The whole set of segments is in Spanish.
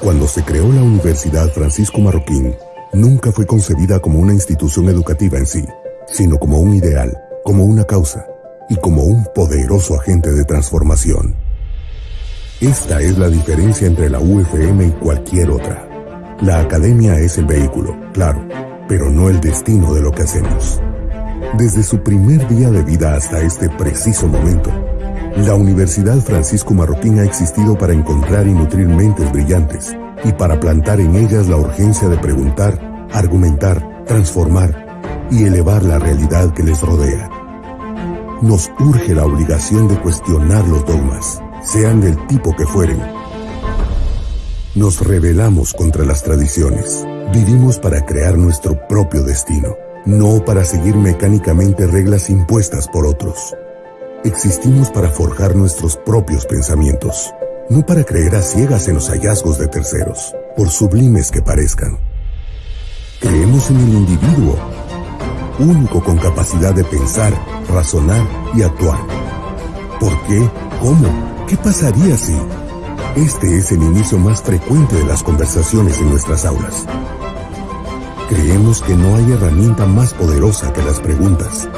Cuando se creó la Universidad Francisco Marroquín, nunca fue concebida como una institución educativa en sí, sino como un ideal, como una causa y como un poderoso agente de transformación. Esta es la diferencia entre la UFM y cualquier otra. La academia es el vehículo, claro, pero no el destino de lo que hacemos. Desde su primer día de vida hasta este preciso momento, la Universidad Francisco Marroquín ha existido para encontrar y nutrir mentes brillantes y para plantar en ellas la urgencia de preguntar, argumentar, transformar y elevar la realidad que les rodea. Nos urge la obligación de cuestionar los dogmas, sean del tipo que fueren. Nos rebelamos contra las tradiciones. Vivimos para crear nuestro propio destino no para seguir mecánicamente reglas impuestas por otros. Existimos para forjar nuestros propios pensamientos, no para creer a ciegas en los hallazgos de terceros, por sublimes que parezcan. Creemos en el individuo, único con capacidad de pensar, razonar y actuar. ¿Por qué? ¿Cómo? ¿Qué pasaría si? Este es el inicio más frecuente de las conversaciones en nuestras aulas. Creemos que no hay herramienta más poderosa que las preguntas,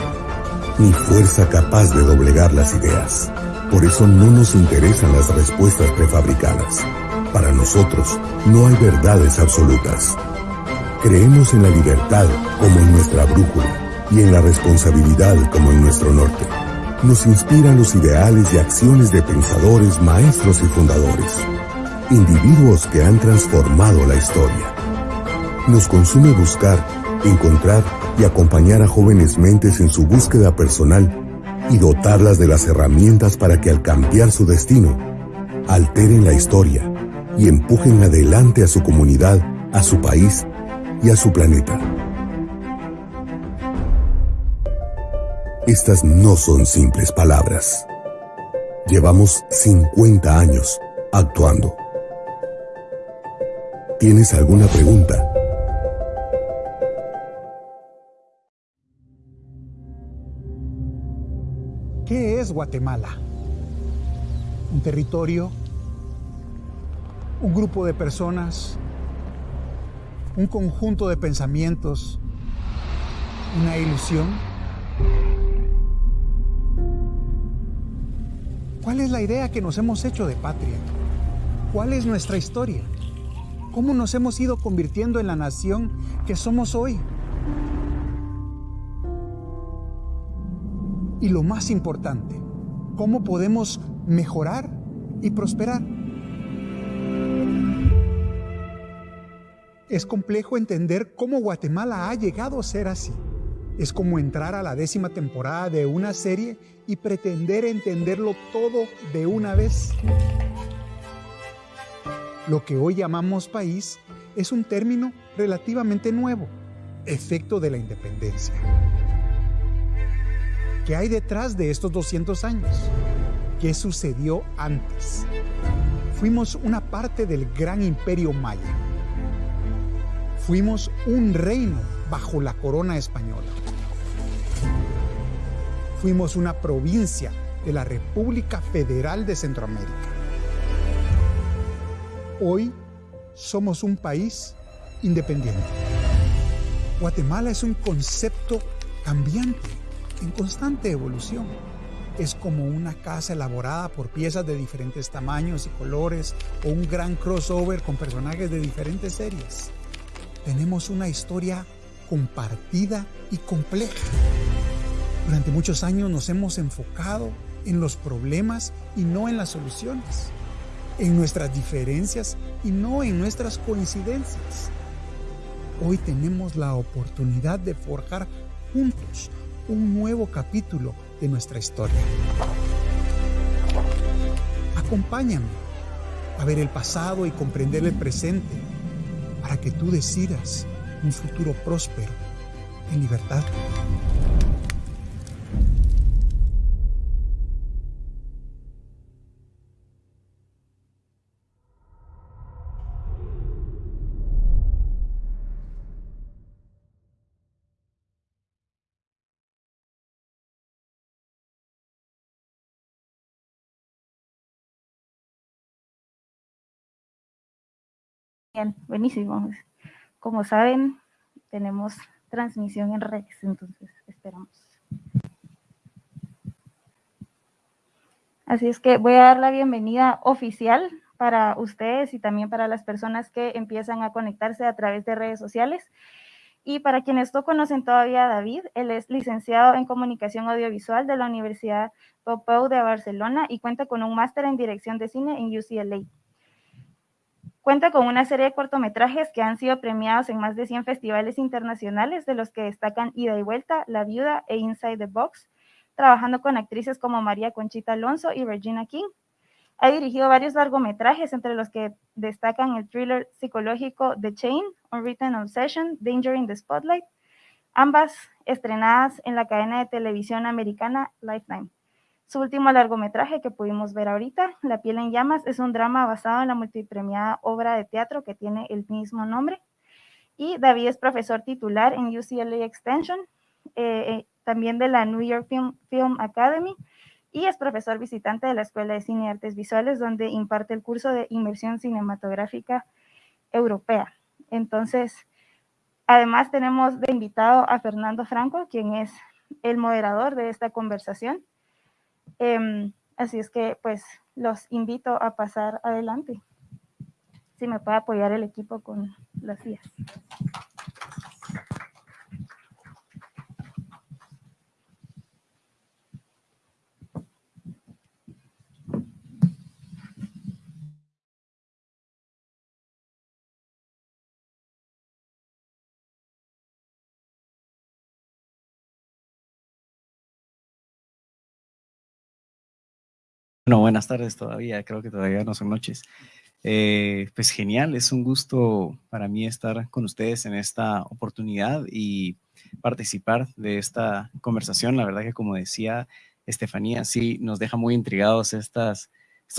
ni fuerza capaz de doblegar las ideas. Por eso no nos interesan las respuestas prefabricadas. Para nosotros no hay verdades absolutas. Creemos en la libertad como en nuestra brújula y en la responsabilidad como en nuestro norte. Nos inspiran los ideales y acciones de pensadores, maestros y fundadores, individuos que han transformado la historia. Nos consume buscar, encontrar y acompañar a jóvenes mentes en su búsqueda personal y dotarlas de las herramientas para que al cambiar su destino, alteren la historia y empujen adelante a su comunidad, a su país y a su planeta. Estas no son simples palabras. Llevamos 50 años actuando. ¿Tienes alguna pregunta? Guatemala? ¿Un territorio? ¿Un grupo de personas? ¿Un conjunto de pensamientos? ¿Una ilusión? ¿Cuál es la idea que nos hemos hecho de patria? ¿Cuál es nuestra historia? ¿Cómo nos hemos ido convirtiendo en la nación que somos hoy? Y lo más importante, ¿cómo podemos mejorar y prosperar? Es complejo entender cómo Guatemala ha llegado a ser así. Es como entrar a la décima temporada de una serie y pretender entenderlo todo de una vez. Lo que hoy llamamos país es un término relativamente nuevo, efecto de la independencia. ¿Qué hay detrás de estos 200 años? ¿Qué sucedió antes? Fuimos una parte del gran imperio maya. Fuimos un reino bajo la corona española. Fuimos una provincia de la República Federal de Centroamérica. Hoy somos un país independiente. Guatemala es un concepto cambiante en constante evolución. Es como una casa elaborada por piezas de diferentes tamaños y colores o un gran crossover con personajes de diferentes series. Tenemos una historia compartida y compleja. Durante muchos años nos hemos enfocado en los problemas y no en las soluciones, en nuestras diferencias y no en nuestras coincidencias. Hoy tenemos la oportunidad de forjar juntos un nuevo capítulo de nuestra historia. Acompáñame a ver el pasado y comprender el presente para que tú decidas un futuro próspero en libertad. Bien, buenísimo. Como saben, tenemos transmisión en redes, entonces esperamos. Así es que voy a dar la bienvenida oficial para ustedes y también para las personas que empiezan a conectarse a través de redes sociales. Y para quienes no conocen todavía a David, él es licenciado en Comunicación Audiovisual de la Universidad Pompeu de Barcelona y cuenta con un máster en Dirección de Cine en UCLA. Cuenta con una serie de cortometrajes que han sido premiados en más de 100 festivales internacionales, de los que destacan Ida y Vuelta, La Viuda e Inside the Box, trabajando con actrices como María Conchita Alonso y Regina King. Ha dirigido varios largometrajes, entre los que destacan el thriller psicológico The Chain, Unwritten Obsession, Danger in the Spotlight, ambas estrenadas en la cadena de televisión americana Lifetime. Su último largometraje que pudimos ver ahorita, La piel en llamas, es un drama basado en la multipremiada obra de teatro que tiene el mismo nombre. Y David es profesor titular en UCLA Extension, eh, eh, también de la New York Film, Academy, y es profesor visitante de la Escuela de Cine y Artes Visuales, donde imparte el curso de inmersión cinematográfica europea. Entonces, además tenemos de invitado a Fernando Franco, quien es el moderador de esta conversación. Em, así es que pues los invito a pasar adelante. Si me puede apoyar el equipo con las vías. Buenas tardes todavía, creo que todavía no son noches. Eh, pues genial, es un gusto para mí estar con ustedes en esta oportunidad y participar de esta conversación. La verdad que como decía Estefanía, sí nos deja muy intrigados estos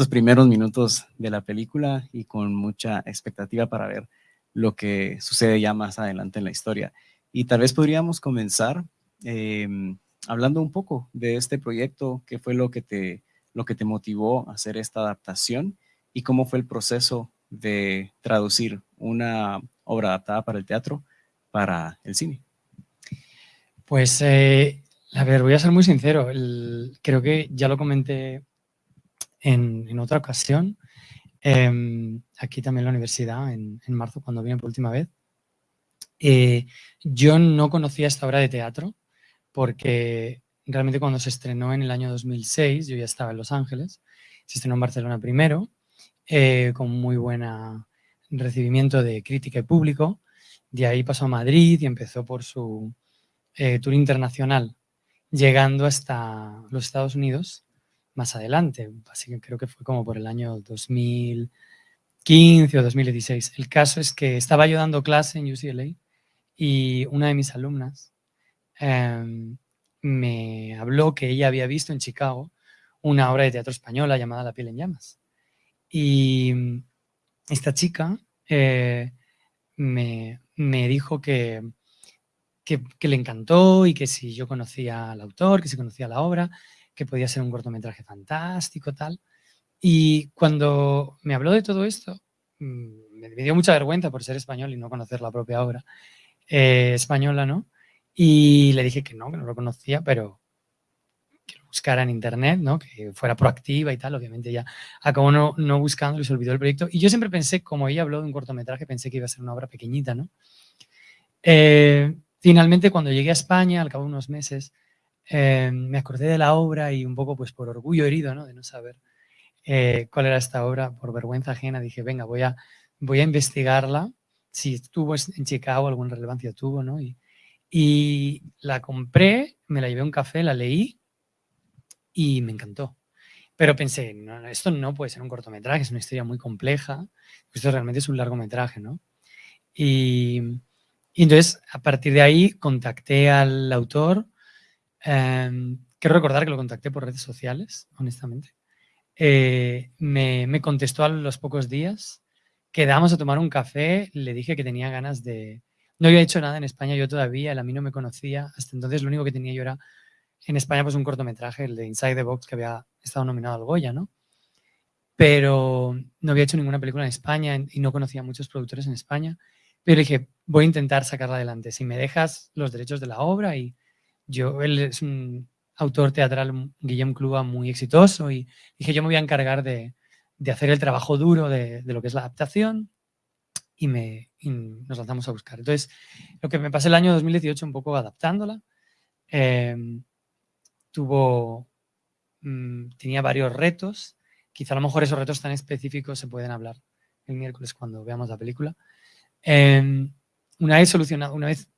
primeros minutos de la película y con mucha expectativa para ver lo que sucede ya más adelante en la historia. Y tal vez podríamos comenzar em, hablando un poco de este proyecto, qué fue lo que te lo que te motivó a hacer esta adaptación y cómo fue el proceso de traducir una obra adaptada para el teatro para el cine. Pues, eh, a ver, voy a ser muy sincero. creo que ya lo comenté en, otra ocasión, em, aquí también en la universidad, en, marzo, cuando vine por última vez. Eh, yo no conocía esta obra de teatro porque realmente cuando se estrenó en el año 2006, yo ya estaba en Los Ángeles, se estrenó en Barcelona primero, eh, con muy buen recibimiento de crítica y público, de ahí pasó a Madrid y empezó por su eh, tour internacional, llegando hasta los Estados Unidos más adelante, así que creo que fue como por el año 2015 o 2016. El caso es que estaba yo dando clase en UCLA y una de mis alumnas em, me habló que ella había visto en Chicago una obra de teatro española llamada La piel en llamas. Y mm, esta chica eh, me, dijo que, que, le encantó y que si yo conocía al autor, que si conocía la obra, que podía ser un cortometraje fantástico, tal. Y cuando me habló de todo esto, mm, me dio mucha vergüenza por ser español y no conocer la propia obra eh, española, ¿no? Y le dije que no, que no lo conocía, pero que lo buscara en internet, ¿no? que fuera proactiva y tal. Obviamente ya acabó no, no buscando y se olvidó el proyecto. Y yo siempre pensé, como ella habló de un cortometraje, pensé que iba a ser una obra pequeñita. ¿no? Eh, finalmente, cuando llegué a España, al cabo de unos meses, eh, me acordé de la obra y un poco pues por orgullo herido ¿no? de no saber eh, cuál era esta obra, por vergüenza ajena, dije, venga, voy a, voy a investigarla, si tuvo en Chicago alguna relevancia tuvo, ¿no? Y, y la compré, me la llevé a un café, la leí y me encantó. Pero pensé, no, esto no puede ser un cortometraje, es una historia muy compleja. Esto realmente es un largometraje, ¿no? Y, entonces, a partir de ahí, contacté al autor. Em, quiero recordar que lo contacté por redes sociales, honestamente. Eh, me, me, contestó a los pocos días. Quedamos a tomar un café, le dije que tenía ganas de, no había hecho nada en España yo todavía, él a mí no me conocía. Hasta entonces lo único que tenía yo era en España pues un cortometraje, el de Inside the Box, que había estado nominado al Goya, ¿no? pero no había hecho ninguna película en España y no conocía a muchos productores en España. Pero dije, voy a intentar sacarla adelante. Si me dejas los derechos de la obra y yo, él es un autor teatral, Guillem Clua, muy exitoso y dije, yo me voy a encargar de, de hacer el trabajo duro de, de, lo que es la adaptación y, nos lanzamos a buscar. Entonces, lo que me pasé el año 2018 un poco adaptándola, eh, tuvo, mmm, tenía varios retos, quizá a lo mejor esos retos tan específicos se pueden hablar el miércoles cuando veamos la película. Eh, una vez solucionado, una vez,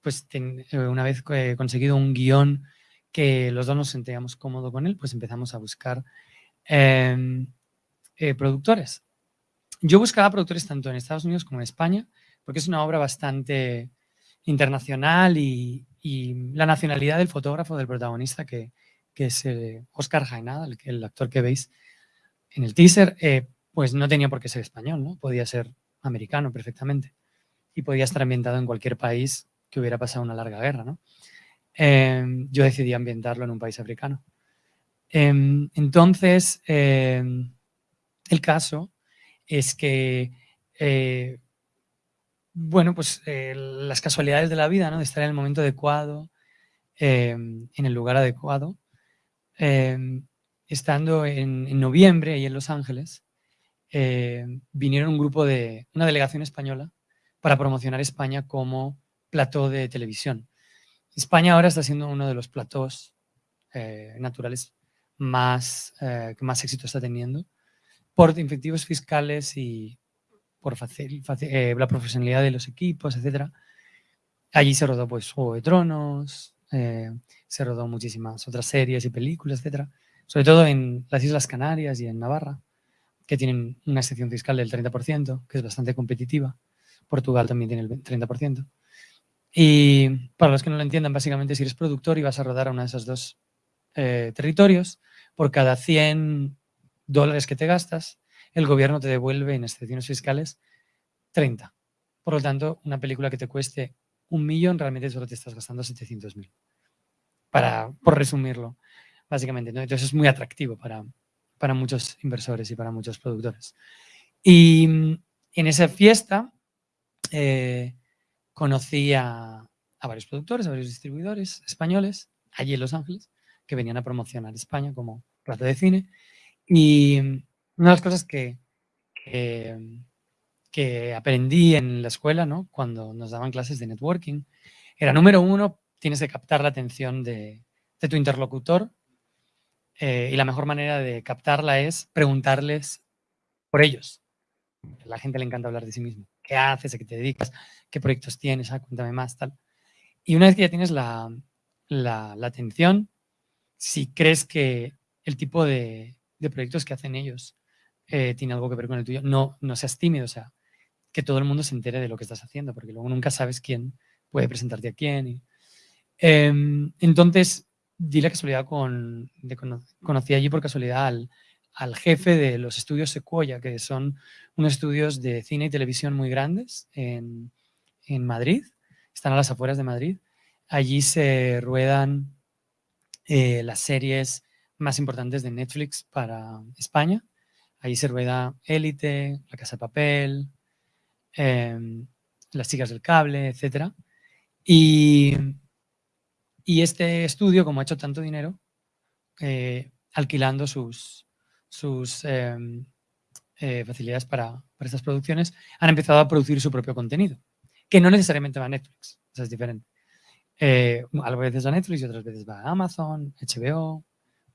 pues, eh, una vez eh, conseguido un guion que los dos nos sentíamos cómodos con él, pues empezamos a buscar eh, productores. Yo buscaba productores tanto en Estados Unidos como en España, porque es una obra bastante internacional y, la nacionalidad del fotógrafo, del protagonista, que, es eh, Oscar Jaenada, el, actor que veis en el teaser, eh, pues no tenía por qué ser español, ¿no? Podía ser americano perfectamente y podía estar ambientado en cualquier país que hubiera pasado una larga guerra, ¿no? Eh, yo decidí ambientarlo en un país africano. Em, entonces, em, el caso es que eh, bueno, pues eh, las casualidades de la vida, ¿no? De estar en el momento adecuado, eh, en el lugar adecuado. Estando en, noviembre ahí en Los Ángeles, vinieron un grupo de, una delegación española para promocionar España como plató de televisión. España ahora está siendo uno de los platós naturales más, que más éxito está teniendo por incentivos fiscales y por eh, la profesionalidad de los equipos, etc. Allí se rodó pues Juego de Tronos, eh, se rodó muchísimas otras series y películas, etc. Sobre todo en las Islas Canarias y en Navarra, que tienen una excepción fiscal del 30%, que es bastante competitiva. Portugal también tiene el 30%. Y para los que no lo entiendan, básicamente si eres productor y vas a rodar a uno de esos dos eh, territorios, por cada 100 dólares que te gastas, el gobierno te devuelve en excepciones fiscales 30. Por lo tanto, una película que te cueste un millón, realmente solo te estás gastando 700 mil. Para, por resumirlo, básicamente. ¿no? Entonces es muy atractivo para, para muchos inversores y para muchos productores. Y en esa fiesta eh, conocí a, a, varios productores, a varios distribuidores españoles, allí en Los Ángeles, que venían a promocionar España como plato de cine. Y una de las cosas que, que, que, aprendí en la escuela, ¿no? cuando nos daban clases de networking, era número uno, tienes que captar la atención de, de tu interlocutor eh, y la mejor manera de captarla es preguntarles por ellos. A la gente le encanta hablar de sí mismo. ¿Qué haces? ¿A qué te dedicas? ¿Qué proyectos tienes? Ah, cuéntame más, tal. Y una vez que ya tienes la, la, la atención, si crees que el tipo de, de proyectos que hacen ellos eh, tiene algo que ver con el tuyo, no, no seas tímido, o sea, que todo el mundo se entere de lo que estás haciendo, porque luego nunca sabes quién puede presentarte a quién. Y, eh, entonces, di la casualidad con, conocí allí por casualidad al, al, jefe de los estudios Sequoia, que son unos estudios de cine y televisión muy grandes en, en Madrid, están a las afueras de Madrid. Allí se ruedan eh, las series más importantes de Netflix para España. Ahí se rueda Élite, La Casa de Papel, eh, Las chicas del cable, etc. Y, y, este estudio, como ha hecho tanto dinero, eh, alquilando sus, sus eh, eh, facilidades para, para, estas producciones, han empezado a producir su propio contenido, que no necesariamente va a Netflix, o sea, es diferente. Eh, a veces va a Netflix y otras veces va a Amazon, HBO,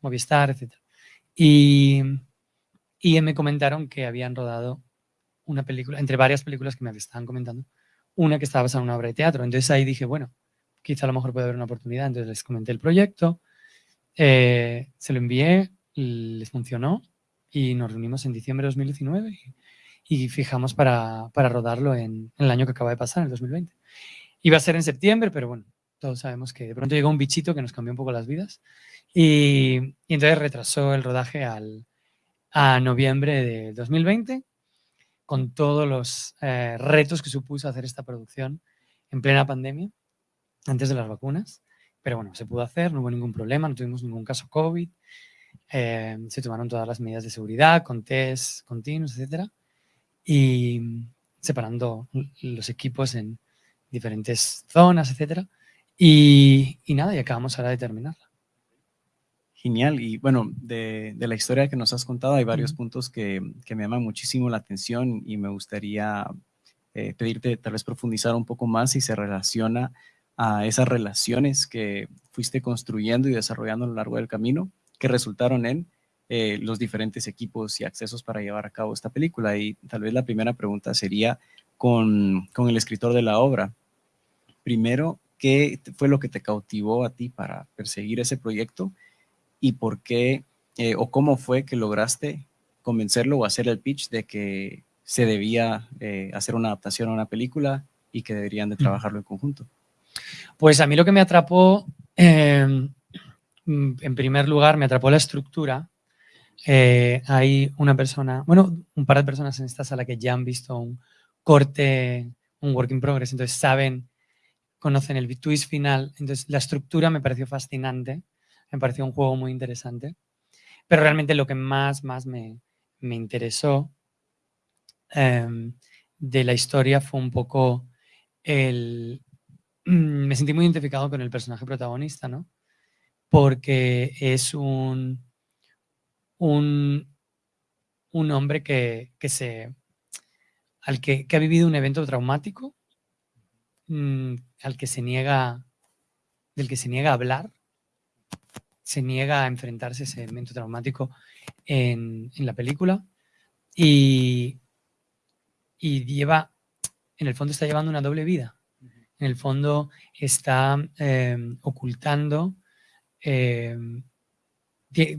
Movistar, etc. Y, y me comentaron que habían rodado una película, entre varias películas que me estaban comentando, una que estaba basada en una obra de teatro. Entonces ahí dije, bueno, quizá a lo mejor puede haber una oportunidad. Entonces les comenté el proyecto, eh, se lo envié, les funcionó y nos reunimos en diciembre de 2019 y, y fijamos para, para rodarlo en, en, el año que acaba de pasar, en el 2020. Iba a ser en septiembre, pero bueno, todos sabemos que de pronto llegó un bichito que nos cambió un poco las vidas y, y entonces retrasó el rodaje al, a noviembre de 2020, con todos los eh, retos que supuso hacer esta producción en plena pandemia, antes de las vacunas. Pero bueno, se pudo hacer, no hubo ningún problema, no tuvimos ningún caso COVID. eh, se tomaron todas las medidas de seguridad con test continuos, etcétera, y separando los equipos en diferentes zonas, etcétera, y, y nada, y acabamos ahora de terminarla. Genial. Y bueno, de, la historia que nos has contado hay varios puntos que, me llaman muchísimo la atención y me gustaría eh, pedirte tal vez profundizar un poco más si se relaciona a esas relaciones que fuiste construyendo y desarrollando a lo largo del camino que resultaron en eh, los diferentes equipos y accesos para llevar a cabo esta película. Y tal vez la primera pregunta sería con, con el escritor de la obra. Primero, ¿qué fue lo que te cautivó a ti para perseguir ese proyecto? y por qué eh, o cómo fue que lograste convencerlo o hacer el pitch de que se debía eh, hacer una adaptación a una película y que deberían de trabajarlo en conjunto. Pues a mí lo que me atrapó, em, en primer lugar, me atrapó la estructura. Eh, hay una persona, bueno, un par de personas en esta sala que ya han visto un corte, un work in progress, entonces saben, conocen el twist final. Entonces la estructura me pareció fascinante me pareció un juego muy interesante. Pero realmente lo que más, más me, interesó em, de la historia fue un poco el... Me sentí muy identificado con el personaje protagonista, ¿no? Porque es un, un, un hombre que, se, al que, ha vivido un evento traumático, mm, al que se niega, del que se niega a hablar, se niega a enfrentarse a ese evento traumático en, la película y, y, lleva, en el fondo está llevando una doble vida. En el fondo está em, ocultando, em,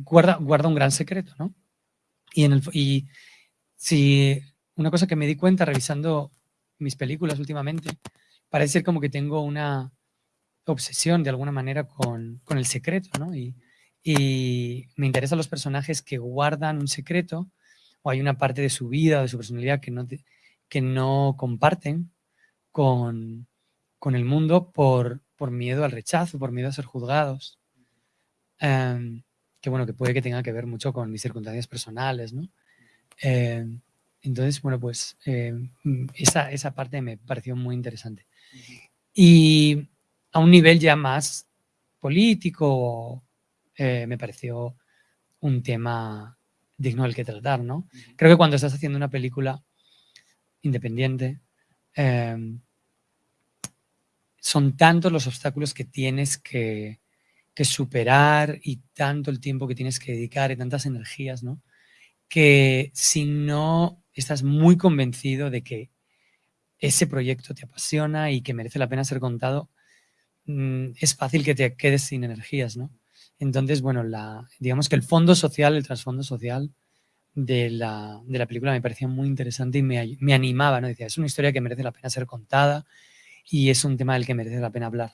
guarda, guarda un gran secreto, ¿no? Y, en el, y si una cosa que me di cuenta revisando mis películas últimamente, parece ser como que tengo una, obsesión de alguna manera con, el secreto, ¿no? Y, me interesan los personajes que guardan un secreto o hay una parte de su vida o de su personalidad que no, que no comparten con, el mundo por, por, miedo al rechazo, por miedo a ser juzgados. Em, que bueno, que puede que tenga que ver mucho con mis circunstancias personales, ¿no? Em, entonces, bueno, pues em, esa, esa parte me pareció muy interesante. Y a un nivel ya más político, eh, me pareció un tema digno del que tratar, ¿no? Creo que cuando estás haciendo una película independiente, em, son tantos los obstáculos que tienes que, superar y tanto el tiempo que tienes que dedicar y tantas energías, ¿no? Que si no estás muy convencido de que ese proyecto te apasiona y que merece la pena ser contado, Mm, es fácil que te quedes sin energías, ¿no? Entonces, bueno, la, digamos que el fondo social, el trasfondo social de la, película me parecía muy interesante y me, animaba, ¿no? Decía, es una historia que merece la pena ser contada y es un tema del que merece la pena hablar,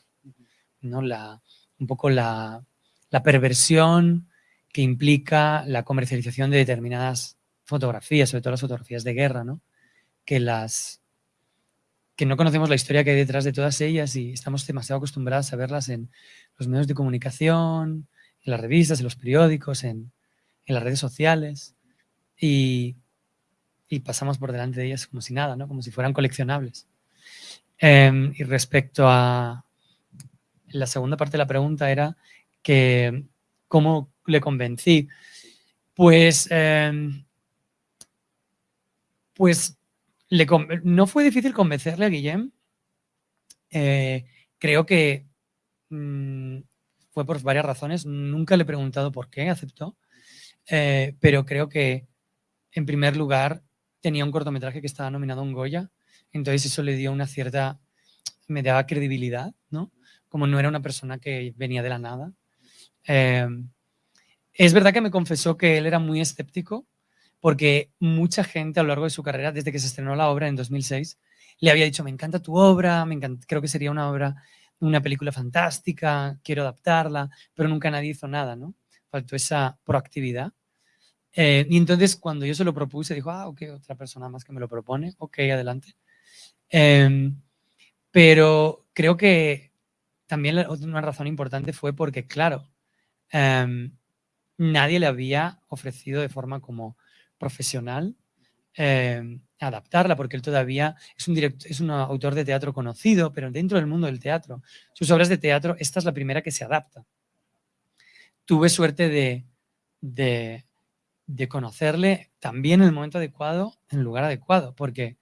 ¿no? La, un poco la, la perversión que implica la comercialización de determinadas fotografías, sobre todo las fotografías de guerra, ¿no? Que las, que no conocemos la historia que hay detrás de todas ellas y estamos demasiado acostumbrados a verlas en los medios de comunicación, en las revistas, en los periódicos, en, las redes sociales y, pasamos por delante de ellas como si nada, ¿no? como si fueran coleccionables. Em, y respecto a la segunda parte de la pregunta era que cómo le convencí. Pues, em, pues no fue difícil convencerle a Guillem. Eh, creo que mm, fue por varias razones. Nunca le he preguntado por qué aceptó. Eh, pero creo que, en primer lugar, tenía un cortometraje que estaba nominado a un Goya. Entonces eso le dio una cierta... me daba credibilidad, ¿no? Como no era una persona que venía de la nada. Eh, es verdad que me confesó que él era muy escéptico porque mucha gente a lo largo de su carrera, desde que se estrenó la obra en 2006, le había dicho, me encanta tu obra, me creo que sería una obra, una película fantástica, quiero adaptarla, pero nunca nadie hizo nada, ¿no? Faltó esa proactividad. Eh, y entonces cuando yo se lo propuse, dijo, ah, ok, otra persona más que me lo propone, ok, adelante. Em, pero creo que también una razón importante fue porque, claro, em, nadie le había ofrecido de forma como profesional eh, adaptarla, porque él todavía es un, es un autor de teatro conocido, pero dentro del mundo del teatro, sus obras de teatro, esta es la primera que se adapta. Tuve suerte de, de, conocerle también en el momento adecuado, en el lugar adecuado, porque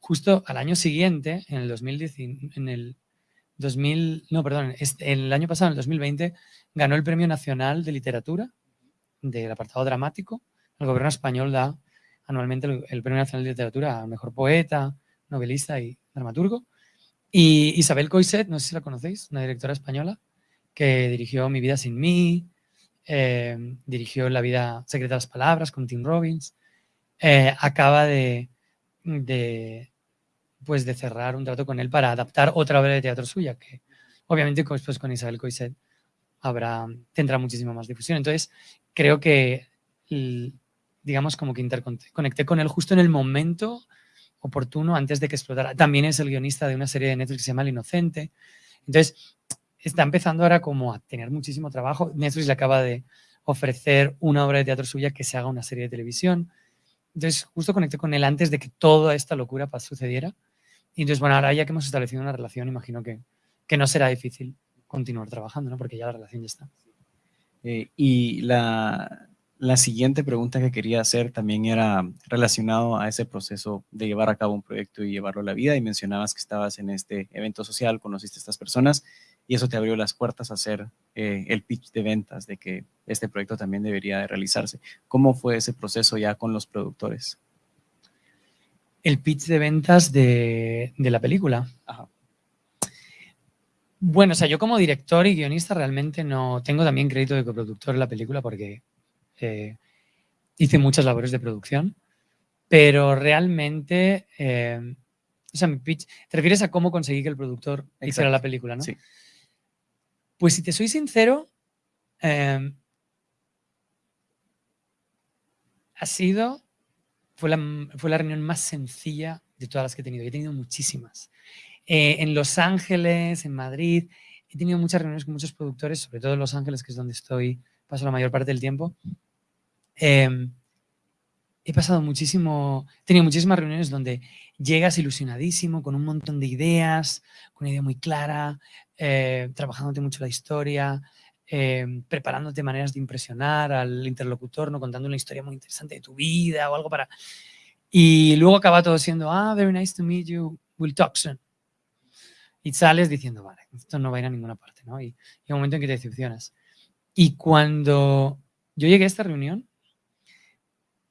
justo al año siguiente, en el 2010, en el 2000, no, perdón, el año pasado, en el 2020, ganó el Premio Nacional de Literatura del apartado dramático. El gobierno español da anualmente el, Premio Nacional de Literatura a Mejor Poeta, Novelista y Dramaturgo. Y Isabel Coiset, no sé si la conocéis, una directora española, que dirigió Mi vida sin mí, eh, dirigió La vida secreta de las palabras con Tim Robbins, eh, acaba de, de, pues de cerrar un trato con él para adaptar otra obra de teatro suya, que obviamente después con Isabel Coiset habrá, tendrá muchísima más difusión. Entonces, creo que, digamos, como que interconecté con él justo en el momento oportuno antes de que explotara. También es el guionista de una serie de Netflix que se llama El Inocente. Entonces, está empezando ahora como a tener muchísimo trabajo. Netflix le acaba de ofrecer una obra de teatro suya que se haga una serie de televisión. Entonces, justo conecté con él antes de que toda esta locura sucediera. Y entonces, bueno, ahora ya que hemos establecido una relación, imagino que, que no será difícil continuar trabajando, ¿no? Porque ya la relación ya está. Eh, y la, la, siguiente pregunta que quería hacer también era relacionado a ese proceso de llevar a cabo un proyecto y llevarlo a la vida. Y mencionabas que estabas en este evento social, conociste a estas personas y eso te abrió las puertas a hacer eh, el pitch de ventas de que este proyecto también debería de realizarse. ¿Cómo fue ese proceso ya con los productores? el pitch de ventas de, la película. Bueno, o sea, yo como director y guionista realmente no tengo también crédito de coproductor en la película porque eh, hice muchas labores de producción, pero realmente, eh, o sea, mi pitch, te refieres a cómo conseguí que el productor hiciera la película, ¿no? Sí. Pues si te soy sincero, eh, ha sido fue la, fue la reunión más sencilla de todas las que he tenido. he tenido muchísimas. Eh, en Los Ángeles, en Madrid, he tenido muchas reuniones con muchos productores, sobre todo en Los Ángeles, que es donde estoy, paso la mayor parte del tiempo. Em, he pasado muchísimo, he tenido muchísimas reuniones donde llegas ilusionadísimo, con un montón de ideas, con una idea muy clara, eh, trabajándote mucho la historia, Em, preparándote maneras de impresionar al interlocutor, ¿no? contando una historia muy interesante de tu vida o algo para... Y luego acaba todo siendo, ah, very nice to meet you, we'll talk soon. Y sales diciendo, vale, esto no va a ir a ninguna parte, ¿no? Y, hay un momento en que te decepcionas. Y cuando yo llegué a esta reunión,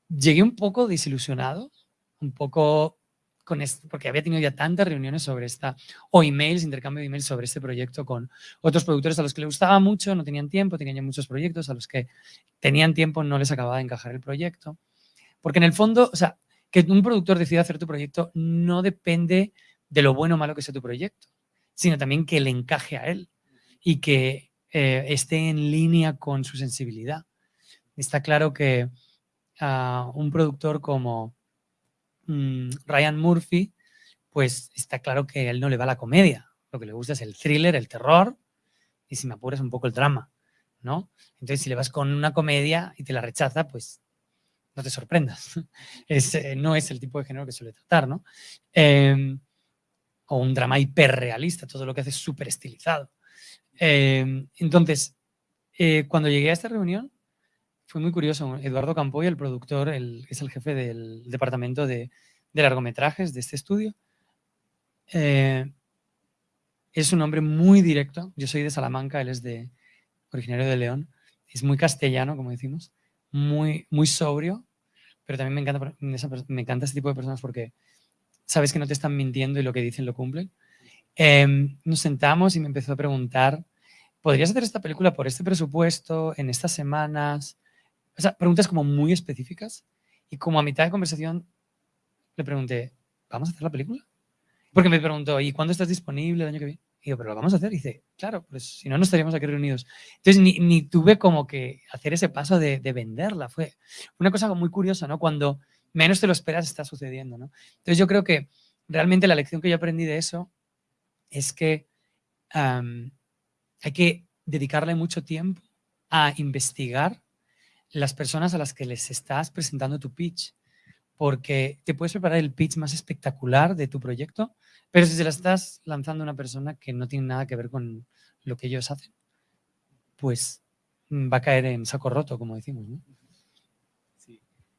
llegué un poco desilusionado, un poco con porque había tenido ya tantas reuniones sobre esta, o emails, intercambio de emails sobre este proyecto con otros productores a los que les gustaba mucho, no tenían tiempo, tenían ya muchos proyectos, a los que tenían tiempo no les acababa de encajar el proyecto. Porque en el fondo, o sea, que un productor decida hacer tu proyecto no depende de lo bueno o malo que sea tu proyecto, sino también que le encaje a él y que eh, esté en línea con su sensibilidad. Está claro que a un productor como Mm, Ryan Murphy, pues está claro que a él no le va la comedia. Lo que le gusta es el thriller, el terror y si me apuras un poco el drama, ¿no? Entonces, si le vas con una comedia y te la rechaza, pues no te sorprendas. No es el tipo de género que suele tratar, ¿no? Em, o un drama hiperrealista, todo lo que hace es súper estilizado. Em, entonces, eh, cuando llegué a esta reunión, fue muy curioso. Eduardo Campoy, el productor, es el jefe del departamento de, largometrajes de este estudio, eh, es un hombre muy directo. Yo soy de Salamanca, él es de originario de León. Es muy castellano, como decimos, muy, muy sobrio, pero también me encanta, me encanta este tipo de personas porque sabes que no te están mintiendo y lo que dicen lo cumplen. Em, nos sentamos y me empezó a preguntar, ¿podrías hacer esta película por este presupuesto, en estas semanas? O sea, preguntas como muy específicas. Y como a mitad de conversación le pregunté, ¿vamos a hacer la película? Porque me preguntó, ¿y cuándo estás disponible el año que viene? Y yo, pero lo vamos a hacer. Y dice, claro, pues si no, no estaríamos aquí reunidos. Entonces, ni, ni tuve como que hacer ese paso de, de, venderla. Fue una cosa muy curiosa, ¿no? Cuando menos te lo esperas está sucediendo, ¿no? Entonces, yo creo que realmente la lección que yo aprendí de eso es que hay que dedicarle mucho tiempo a investigar las personas a las que les estás presentando tu pitch, porque te puedes preparar el pitch más espectacular de tu proyecto, pero si se la estás lanzando a una persona que no tiene nada que ver con lo que ellos hacen, pues va a caer en saco roto, como decimos.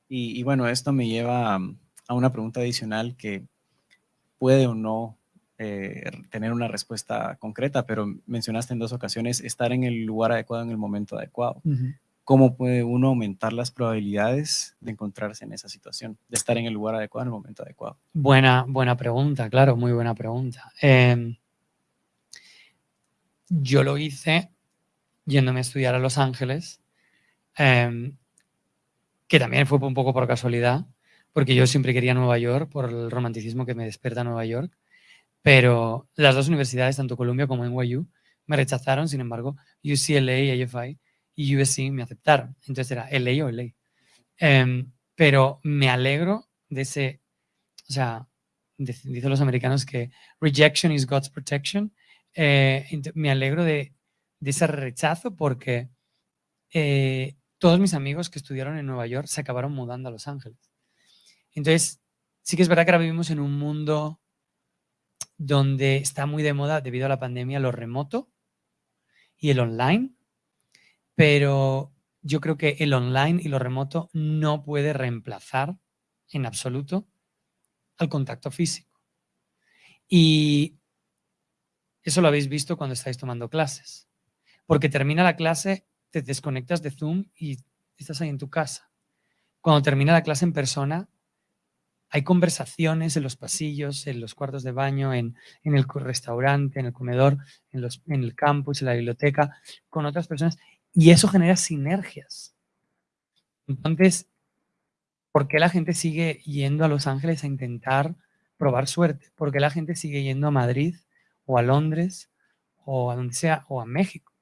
Y, bueno, esto me lleva a una pregunta adicional que puede o no eh, tener una respuesta concreta, pero mencionaste en dos ocasiones estar en el lugar adecuado en el momento adecuado. ¿Cómo puede uno aumentar las probabilidades de encontrarse en esa situación, de estar en el lugar adecuado en el momento adecuado? Buena, buena pregunta, claro, muy buena pregunta. Em, yo lo hice yéndome a estudiar a Los Ángeles, em, que también fue un poco por casualidad, porque yo siempre quería Nueva York por el romanticismo que me despierta Nueva York, pero las dos universidades, tanto Columbia como NYU, me rechazaron, sin embargo, UCLA, AFI y USC me aceptaron. Entonces era LA o LA. Em, pero me alegro de ese, o sea, dicen los americanos que rejection is God's protection. Eh, me alegro de, ese rechazo porque eh, todos mis amigos que estudiaron en Nueva York se acabaron mudando a Los Ángeles. Entonces, sí que es verdad que ahora vivimos en un mundo donde está muy de moda debido a la pandemia lo remoto y el online, pero yo creo que el online y lo remoto no puede reemplazar en absoluto al contacto físico. Y eso lo habéis visto cuando estáis tomando clases, porque termina la clase, te desconectas de Zoom y estás ahí en tu casa. Cuando termina la clase en persona, hay conversaciones en los pasillos, en los cuartos de baño, en, el restaurante, en el comedor, en, los, en el campus, en la biblioteca, con otras personas, y eso genera sinergias. Entonces, ¿por qué la gente sigue yendo a Los Ángeles a intentar probar suerte? ¿Por qué la gente sigue yendo a Madrid o a Londres o a donde sea, o a México,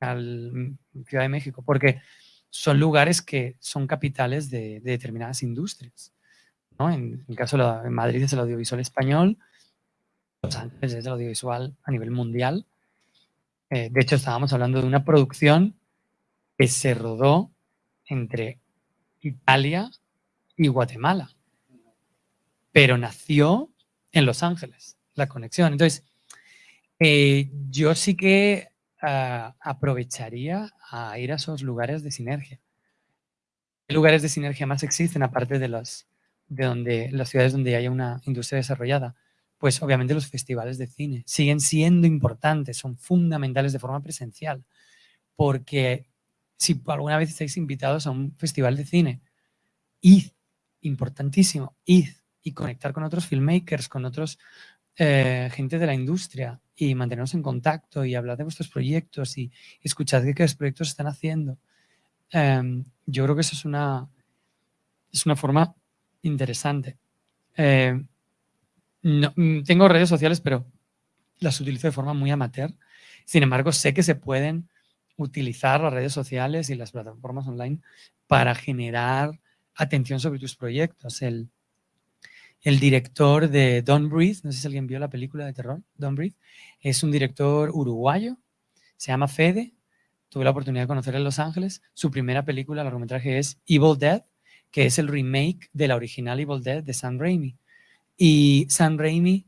a la Ciudad de México? Porque son lugares que son capitales de determinadas industrias. En, el caso de Madrid es el audiovisual español, Los Ángeles es el audiovisual a nivel mundial. Eh, de hecho, estábamos hablando de una producción que se rodó entre Italia y Guatemala, pero nació en Los Ángeles, la conexión. Entonces, eh, yo sí que ah, aprovecharía a ir a esos lugares de sinergia. ¿Qué lugares de sinergia más existen aparte de los de donde las ciudades donde haya una industria desarrollada? Pues obviamente los festivales de cine siguen siendo importantes, son fundamentales de forma presencial, porque si alguna vez estáis invitados a un festival de cine, id, importantísimo, id y conectar con otros filmmakers, con otros eh, gente de la industria y mantenernos en contacto y hablar de vuestros proyectos y, escuchar qué, qué proyectos están haciendo. Em, yo creo que eso es una, es una forma interesante. Eh, no, mm, tengo redes sociales, pero las utilizo de forma muy amateur. Sin embargo, sé que se pueden utilizar las redes sociales y las plataformas online para generar atención sobre tus proyectos. El, el director de Don't Breathe, no sé si alguien vio la película de terror, Don't Breathe, es un director uruguayo, se llama Fede, tuve la oportunidad de conocer en Los Ángeles. Su primera película, el largometraje es Evil Dead, que es el remake de la original Evil Dead de Sam Raimi. Y Sam Raimi,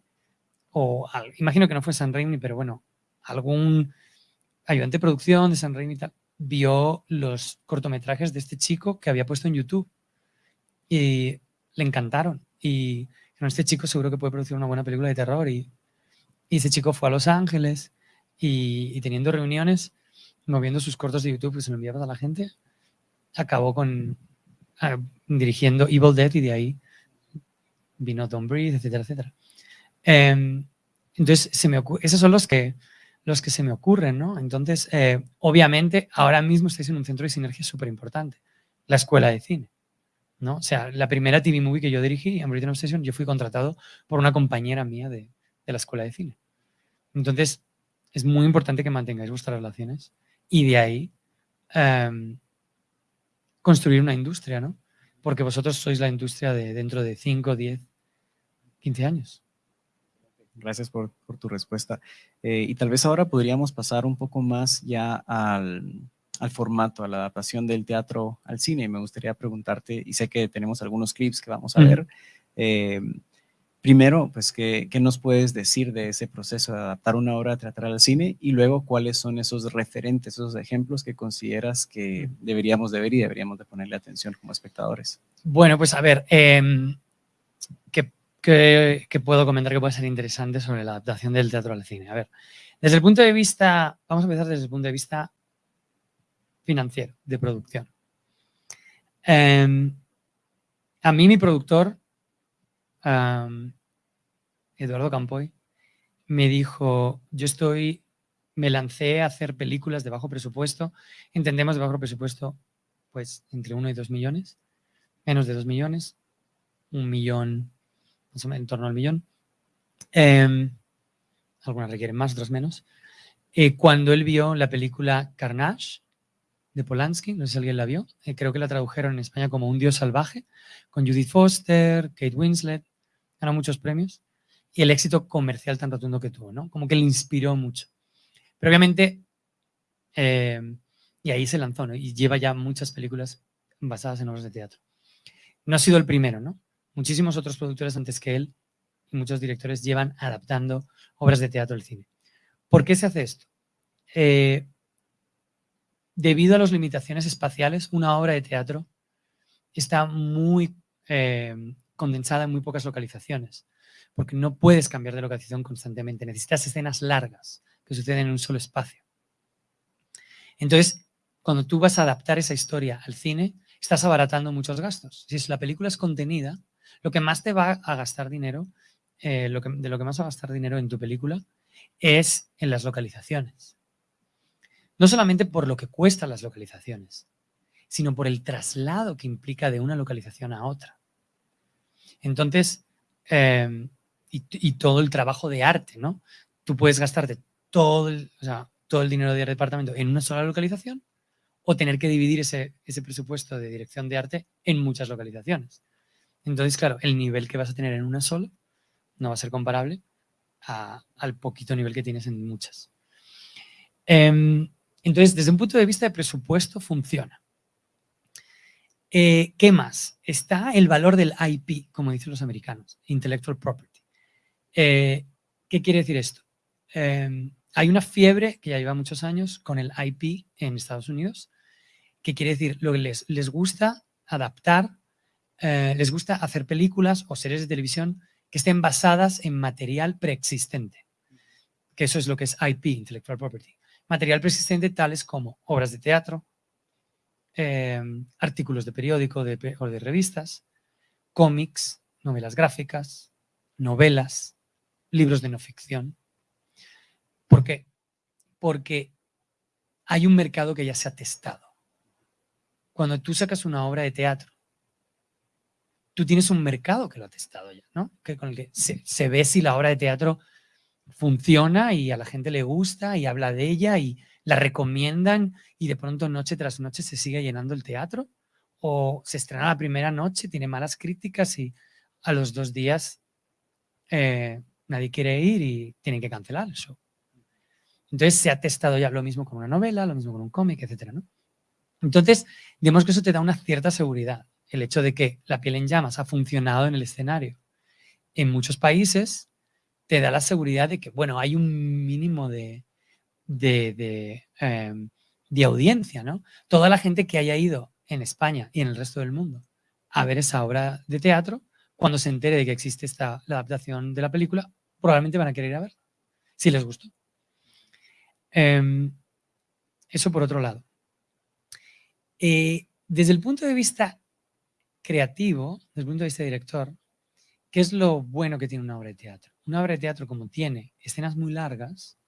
o imagino que no fue Sam Raimi, pero bueno, algún ayudante de producción de Sam Raimi tal, vio los cortometrajes de este chico que había puesto en YouTube y le encantaron. Y con este chico seguro que puede producir una buena película de terror. Y, ese chico fue a Los Ángeles y, teniendo reuniones, moviendo sus cortos de YouTube que se lo enviaba a la gente, acabó con, dirigiendo Evil Dead y de ahí vino Don't Breathe, etcétera, etcétera. Em, entonces, se me esos son los que, los que se me ocurren, ¿no? Entonces, eh, obviamente, ahora mismo estáis en un centro de sinergia súper importante, la escuela de cine, ¿no? O sea, la primera TV movie que yo dirigí, American Obsession, yo fui contratado por una compañera mía de, de la escuela de cine. Entonces, es muy importante que mantengáis vuestras relaciones y de ahí em, construir una industria, ¿no? Porque vosotros sois la industria de dentro de 5, 10, 15 años. Gracias por, tu respuesta. Eh, y tal vez ahora podríamos pasar un poco más ya al, al formato, a la adaptación del teatro al cine. Me gustaría preguntarte, y sé que tenemos algunos clips que vamos a ver, eh, primero, pues, ¿qué, ¿qué, nos puedes decir de ese proceso de adaptar una obra teatral al cine? Y luego, ¿cuáles son esos referentes, esos ejemplos que consideras que deberíamos de ver y deberíamos de ponerle atención como espectadores? Bueno, pues a ver, eh, ¿qué, qué, qué puedo comentar que puede ser interesante sobre la adaptación del teatro al cine? A ver, desde el punto de vista, vamos a empezar desde el punto de vista financiero, de producción. Eh, a mí mi productor, um, Eduardo Campoy, me dijo, yo estoy, me lancé a hacer películas de bajo presupuesto, entendemos de bajo presupuesto, pues entre 1 y 2 millones, menos de 2 millones, un millón, menos en torno al millón. Eh, algunas requieren más, otras menos. Eh, cuando él vio la película Carnage, de Polanski, no sé si alguien la vio, eh, creo que la tradujeron en España como Un Dios Salvaje, con Judith Foster, Kate Winslet, ganó muchos premios, y el éxito comercial tan rotundo que tuvo, ¿no? Como que le inspiró mucho. Pero obviamente, eh, y ahí se lanzó. Y lleva ya muchas películas basadas en obras de teatro. No ha sido el primero, ¿no? Muchísimos otros productores antes que él y muchos directores llevan adaptando obras de teatro al cine. ¿Por qué se hace esto? Eh, debido a las limitaciones espaciales, una obra de teatro está muy eh, condensada en muy pocas localizaciones, porque no puedes cambiar de localización constantemente, necesitas escenas largas que suceden en un solo espacio. Entonces, cuando tú vas a adaptar esa historia al cine, estás abaratando muchos gastos. Si la película es contenida, lo que más te va a gastar dinero, eh, de lo que más va a gastar dinero en tu película, es en las localizaciones. No solamente por lo que cuestan las localizaciones, sino por el traslado que implica de una localización a otra. Entonces, eh, y, todo el trabajo de arte, ¿no? Tú puedes gastarte todo el, todo el dinero del departamento en una sola localización o tener que dividir ese, ese presupuesto de dirección de arte en muchas localizaciones. Entonces, claro, el nivel que vas a tener en una sola no va a ser comparable al poquito nivel que tienes en muchas. Em, entonces, desde un punto de vista de presupuesto, funciona. Eh, ¿Qué más? Está el valor del IP, como dicen los americanos, Intellectual Property. Eh, ¿Qué quiere decir esto? Em, hay una fiebre que ya lleva muchos años con el IP en Estados Unidos, que quiere decir lo que les, les gusta adaptar, eh, les gusta hacer películas o series de televisión que estén basadas en material preexistente, que eso es lo que es IP, Intellectual Property material persistente tales como obras de teatro, em, artículos de periódico o de revistas, cómics, novelas gráficas, novelas, libros de no ficción. ¿Por qué? Porque hay un mercado que ya se ha testado. Cuando tú sacas una obra de teatro, tú tienes un mercado que lo ha testado ya, ¿no? Que con el que se ve si la obra de teatro funciona y a la gente le gusta y habla de ella y la recomiendan y de pronto noche tras noche se sigue llenando el teatro o se estrena la primera noche, tiene malas críticas y a los dos días eh, nadie quiere ir y tienen que cancelar el show. Entonces se ha testado ya lo mismo con una novela, lo mismo con un cómic, etcétera, ¿no? Entonces, digamos que eso te da una cierta seguridad. El hecho de que La piel en llamas ha funcionado en el escenario en muchos países te da la seguridad de que, bueno, hay un mínimo de, de, em, audiencia, ¿no? Toda la gente que haya ido en España y en el resto del mundo a ver esa obra de teatro, cuando se entere de que existe esta, la adaptación de la película, probablemente van a querer ir a verla, si les gustó. Em, eso por otro lado. Eh, desde el punto de vista creativo, desde el punto de vista director, ¿qué es lo bueno que tiene una obra de teatro? una obra de teatro como tiene escenas muy largas,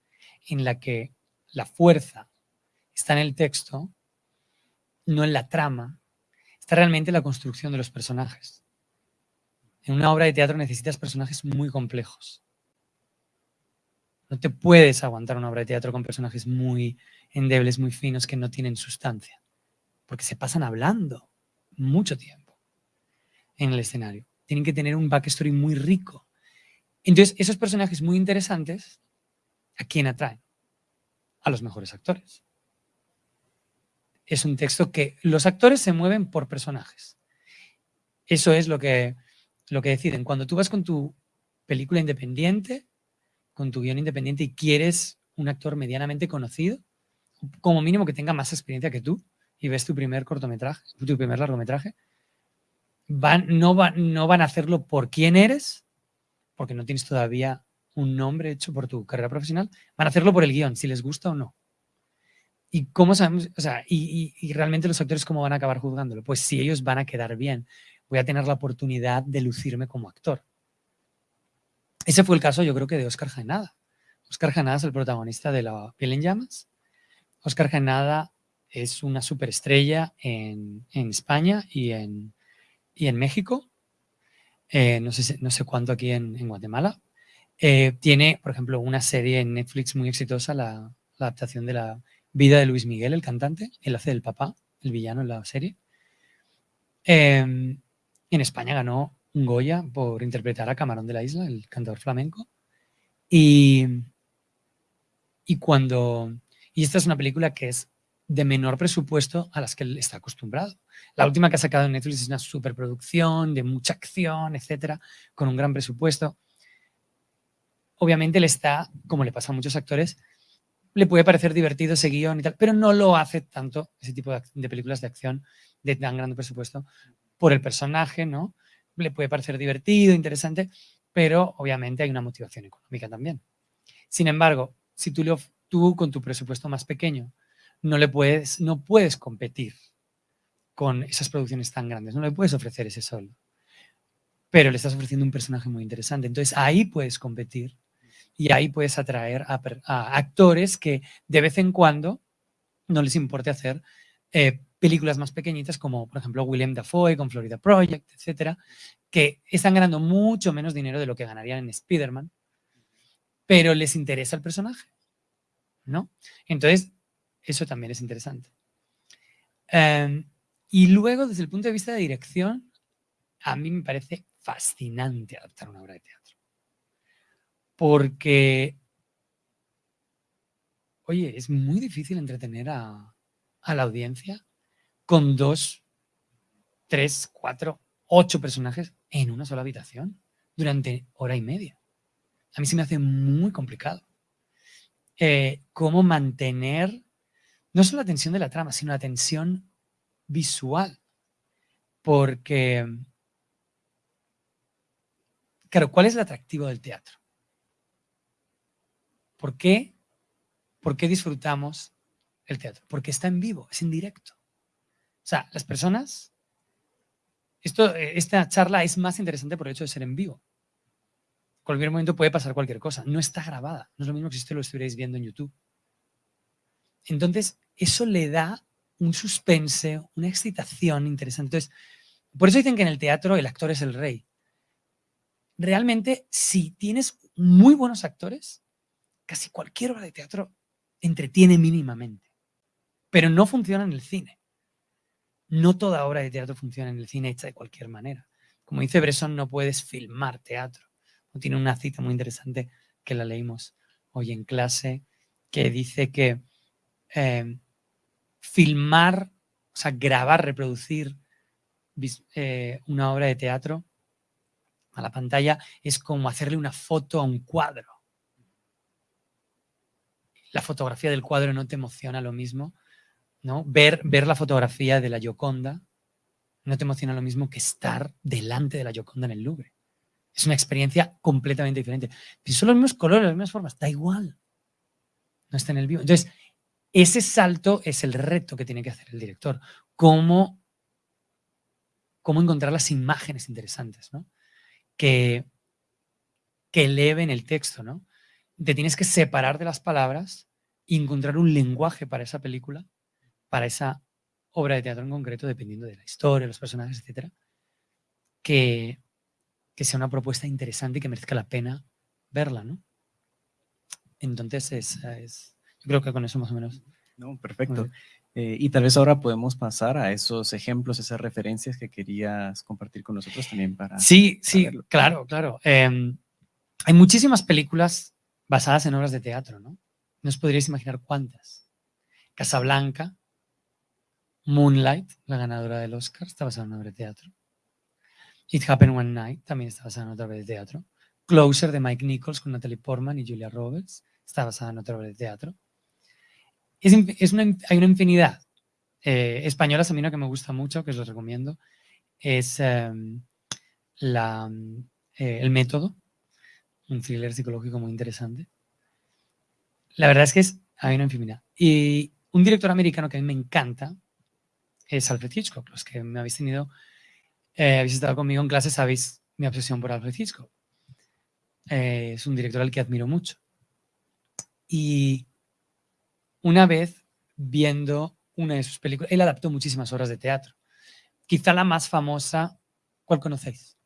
en la que la fuerza está en el texto, no en la trama, está realmente en la construcción de los personajes. En una obra de teatro necesitas personajes muy complejos. No te puedes aguantar una obra de teatro con personajes muy endebles, muy finos, que no tienen sustancia. Porque se pasan hablando mucho tiempo en el escenario. Tienen que tener un backstory muy rico. Entonces, esos personajes muy interesantes, ¿a quién atraen? A los mejores actores. es un texto que los actores se mueven por personajes. Eso es lo que, lo que deciden. Cuando tú vas con tu película independiente, con tu guion independiente y quieres un actor medianamente conocido, como mínimo que tenga más experiencia que tú, y ves tu primer cortometraje, tu primer largometraje, van, no, no van a hacerlo por quién eres, porque no tienes todavía un nombre hecho por tu carrera profesional, van a hacerlo por el guion, si les gusta o no. ¿Y cómo sabemos? O sea, y, y, realmente los actores cómo van a acabar juzgándolo? Pues si ellos van a quedar bien, voy a tener la oportunidad de lucirme como actor. Ese fue el caso, yo creo que de Oscar Jaenada. Oscar Jaenada es el protagonista de La piel en llamas. Oscar Jaenada es una superestrella en, en España y en, y en México. Eh, no, sé, no sé cuánto aquí en, Guatemala. Eh, tiene, por ejemplo, una serie en Netflix muy exitosa, la, adaptación de la vida de Luis Miguel, el cantante. Él hace del papá, el villano en la serie. Eh, en España ganó un Goya por interpretar a Camarón de la Isla, el cantador flamenco. Y, y cuando... Y esta es una película que es de menor presupuesto a las que él está acostumbrado. La última que ha sacado en Netflix es una superproducción, de mucha acción, etcétera, con un gran presupuesto. Obviamente le está, como le pasa a muchos actores, le puede parecer divertido ese guion y tal, pero no lo hace tanto ese tipo de, películas de acción de tan grande presupuesto por el personaje, ¿no? Le puede parecer divertido, interesante, pero obviamente hay una motivación económica también. Sin embargo, si tú, tú con tu presupuesto más pequeño no le puedes, no puedes competir con esas producciones tan grandes, no le puedes ofrecer ese sol, pero le estás ofreciendo un personaje muy interesante. Entonces ahí puedes competir y ahí puedes atraer a, a actores que de vez en cuando no les importe hacer eh, películas más pequeñitas como, por ejemplo, William Dafoe con Florida Project, etcétera, que están ganando mucho menos dinero de lo que ganarían en Spider-Man, pero les interesa el personaje, ¿no? Entonces, eso también es interesante. Um, y luego, desde el punto de vista de dirección, a mí me parece fascinante adaptar una obra de teatro. Porque, oye, es muy difícil entretener a, a la audiencia con dos, tres, cuatro, ocho personajes en una sola habitación durante hora y media. A mí se me hace muy complicado. Eh, cómo mantener no solo la tensión de la trama, sino la tensión visual. Porque, claro, ¿cuál es el atractivo del teatro? ¿Por qué, ¿Por qué disfrutamos el teatro? Porque está en vivo, es en directo. O sea, las personas, esto, eh, esta charla es más interesante por el hecho de ser en vivo. En cualquier momento puede pasar cualquier cosa. No está grabada. No es lo mismo que si usted lo estuvierais viendo en YouTube. Entonces, eso le da un suspense, una excitación interesante. Entonces, por eso dicen que en el teatro el actor es el rey. Realmente, si tienes muy buenos actores, casi cualquier obra de teatro entretiene mínimamente pero no funciona en el cine. No toda obra de teatro funciona en el cine hecha de cualquier manera. Como dice Bresson, no puedes filmar teatro. Tiene una cita muy interesante que la leímos hoy en clase, que dice que eh, filmar, o sea, grabar, reproducir eh, una obra de teatro a la pantalla es como hacerle una foto a un cuadro. La fotografía del cuadro no te emociona lo mismo ¿no? Ver, ver la fotografía de la Gioconda no te emociona lo mismo que estar delante de la Gioconda en el Louvre. Es una experiencia completamente diferente. Son los mismos colores, las mismas formas, da igual. No está en el vivo. Entonces, ese salto es el reto que tiene que hacer el director. Cómo, cómo encontrar las imágenes interesantes, ¿no? Que, que eleven el texto, ¿no? Te tienes que separar de las palabras y encontrar un lenguaje para esa película para esa obra de teatro en concreto, dependiendo de la historia, los personajes, etcétera, que, que sea una propuesta interesante y que merezca la pena verla, ¿no? Entonces, es, es, creo que con eso más o menos. No, perfecto. Eh, y tal vez ahora podemos pasar a esos ejemplos, esas referencias que querías compartir con nosotros también para... Sí, sí, claro, claro. Eh, hay muchísimas películas basadas en obras de teatro, ¿no? No os podríais imaginar cuántas. Casablanca, Moonlight, la ganadora del Oscar, está basada en una obra de teatro. It Happened One Night también está basada en otra obra de teatro. Closer de Mike Nichols con Natalie Portman y Julia Roberts está basada en otra obra de teatro. Es, hay una infinidad. Eh, españolas a mí una que me gusta mucho, que os recomiendo, es em, eh, El Método, un thriller psicológico muy interesante. La verdad es que es, hay una infinidad. Y un director americano que a mí me encanta es Alfred Hitchcock. Los que me habéis tenido, eh, habéis estado conmigo en clase, sabéis mi obsesión por Alfred Hitchcock. Eh, es un director al que admiro mucho. Y una vez viendo una de sus películas, él adaptó muchísimas obras de teatro. Quizá la más famosa, ¿cuál conocéis?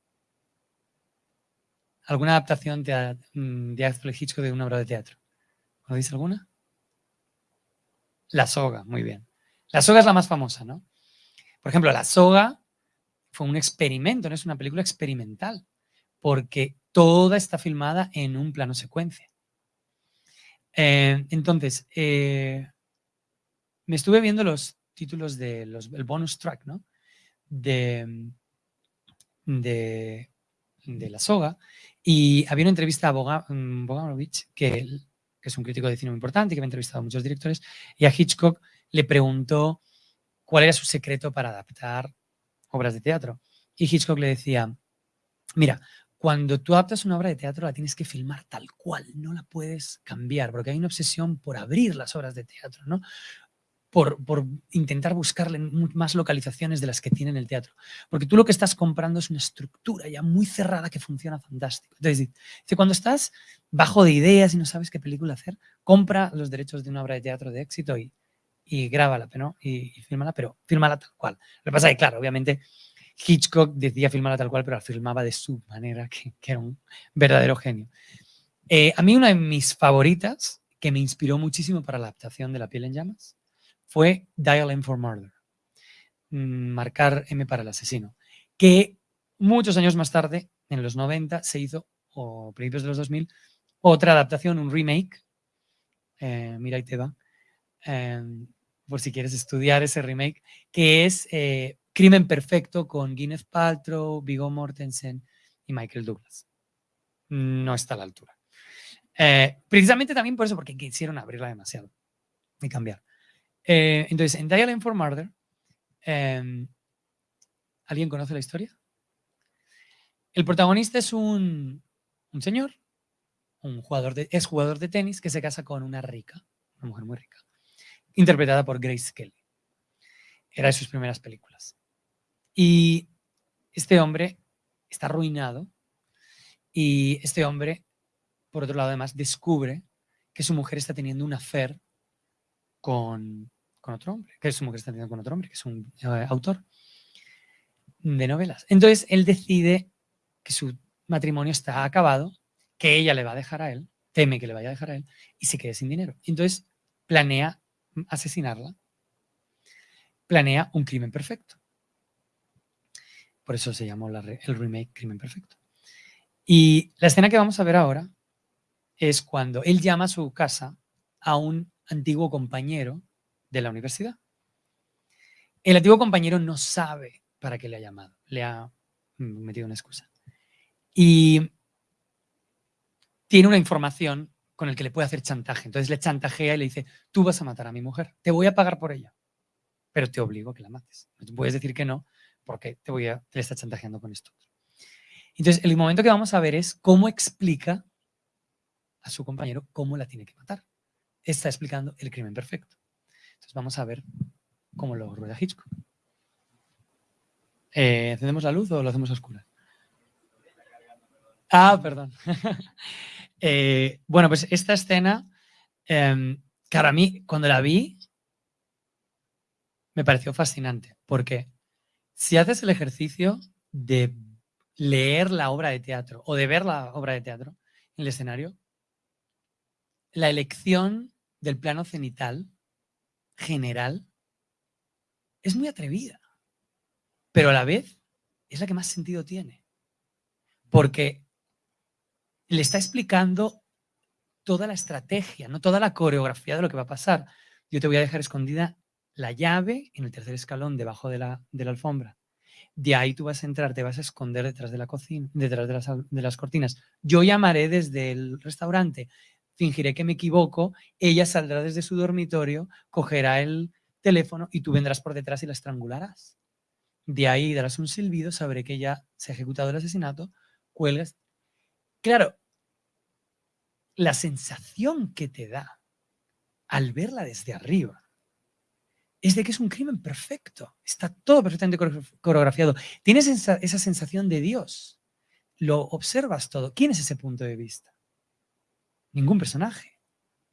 ¿Alguna adaptación de, mm, de Hitchcock de una obra de teatro? ¿Conocéis alguna? La soga, muy bien. La soga es la más famosa, ¿no? Por ejemplo, La soga fue un experimento, no es una película experimental, porque toda está filmada en un plano secuencia. Eh, entonces, eh, me estuve viendo los títulos del bonus track, ¿no? De, de, La Soga y había una entrevista a Bogdanovich, que, que es un crítico de cine muy importante, que me ha entrevistado a muchos directores, y a Hitchcock le preguntó cuál era su secreto para adaptar obras de teatro. Y Hitchcock le decía, mira, cuando tú adaptas una obra de teatro la tienes que filmar tal cual, no la puedes cambiar, porque hay una obsesión por abrir las obras de teatro, ¿no? Por, intentar buscarle más localizaciones de las que tiene el teatro. Porque tú lo que estás comprando es una estructura ya muy cerrada que funciona fantástico. Entonces, cuando estás bajo de ideas y no sabes qué película hacer, compra los derechos de una obra de teatro de éxito y, y grábala, ¿no? Y, y fírmala, pero fírmala tal cual. Lo que pasa es que, claro, obviamente Hitchcock decía filmarla tal cual, pero la filmaba de su manera, que, era un verdadero genio. Eh, a mí una de mis favoritas, que me inspiró muchísimo para la adaptación de La piel en llamas, fue Dial M for Murder, mm, marcar M para el asesino, que muchos años más tarde, en los 90, se hizo, o principios de los 2000, otra adaptación, un remake, eh, mira y te va, em, por si quieres estudiar ese remake, que es eh, Crimen Perfecto con Gwyneth Paltrow, Viggo Mortensen y Michael Douglas. No está a la altura. Eh, precisamente también por eso, porque quisieron abrirla demasiado y cambiar. Eh, entonces, en Dial for Murder, em, ¿alguien conoce la historia? El protagonista es un, señor, un jugador de, es jugador de tenis que se casa con una rica, una mujer muy rica, interpretada por Grace Kelly. Era de sus primeras películas. Y este hombre está arruinado y este hombre, por otro lado, además, descubre que su mujer está teniendo una affair con, otro hombre, que su mujer está teniendo con otro hombre, que es un eh, autor de novelas. Entonces, él decide que su matrimonio está acabado, que ella le va a dejar a él, teme que le vaya a dejar a él, y se quede sin dinero. Entonces, planea asesinarla, planea un crimen perfecto. Por eso se llamó el remake Crimen Perfecto. Y la escena que vamos a ver ahora es cuando él llama a su casa a un antiguo compañero de la universidad. El antiguo compañero no sabe para qué le ha llamado, le ha metido una excusa. Y tiene una información con el que le puede hacer chantaje. Entonces le chantajea y le dice, tú vas a matar a mi mujer, te voy a pagar por ella, pero te obligo a que la mates. No puedes decir que no, porque te voy a, te está chantajeando con esto. Entonces, el momento que vamos a ver es cómo explica a su compañero cómo la tiene que matar. Está explicando el crimen perfecto. Entonces, vamos a ver cómo lo rueda Hitchcock. Eh, ¿Encendemos la luz o lo hacemos a oscuras? Ah, perdón. Eh, bueno, pues esta escena, eh, que a mí, cuando la vi, me pareció fascinante, porque si haces el ejercicio de leer la obra de teatro o de ver la obra de teatro en el escenario, la elección del plano cenital general es muy atrevida, pero a la vez es la que más sentido tiene, porque le está explicando toda la estrategia, no toda la coreografía de lo que va a pasar. Yo te voy a dejar escondida la llave en el tercer escalón debajo de la, de la alfombra. De ahí tú vas a entrar, te vas a esconder detrás de la cocina, detrás de las, de las cortinas. Yo llamaré desde el restaurante, fingiré que me equivoco, ella saldrá desde su dormitorio, cogerá el teléfono y tú vendrás por detrás y la estrangularás. De ahí darás un silbido, sabré que ya se ha ejecutado el asesinato, cuelgas. Claro, la sensación que te da al verla desde arriba es de que es un crimen perfecto. Está todo perfectamente coreografiado. Tienes esa, sensación de Dios. Lo observas todo. ¿Quién es ese punto de vista? Ningún personaje.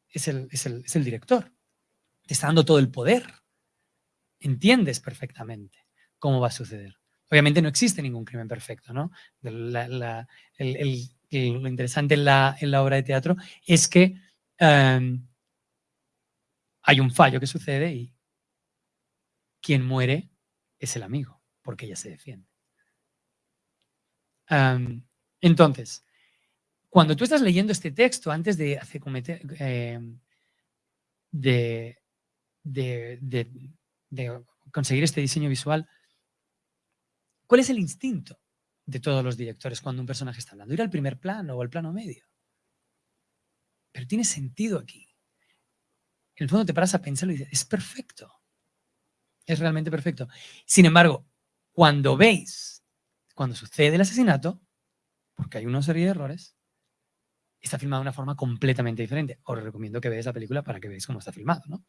Es el, es el director. Te está dando todo el poder. Entiendes perfectamente cómo va a suceder. Obviamente no existe ningún crimen perfecto, ¿no? lo interesante en la, en la, obra de teatro es que em, hay un fallo que sucede y quien muere es el amigo, porque ella se defiende. Entonces, cuando tú estás leyendo este texto, antes de, hacer, cometer, em, de, de conseguir este diseño visual, ¿cuál es el instinto de todos los directores cuando un personaje está hablando? Ir al primer plano o al plano medio. Pero tiene sentido aquí. En el fondo te paras a pensarlo y dices, es perfecto. Es realmente perfecto. Sin embargo, cuando veis, cuando sucede el asesinato, porque hay una serie de errores, está filmado de una forma completamente diferente. Os recomiendo que veáis la película para que veáis cómo está filmado, ¿no?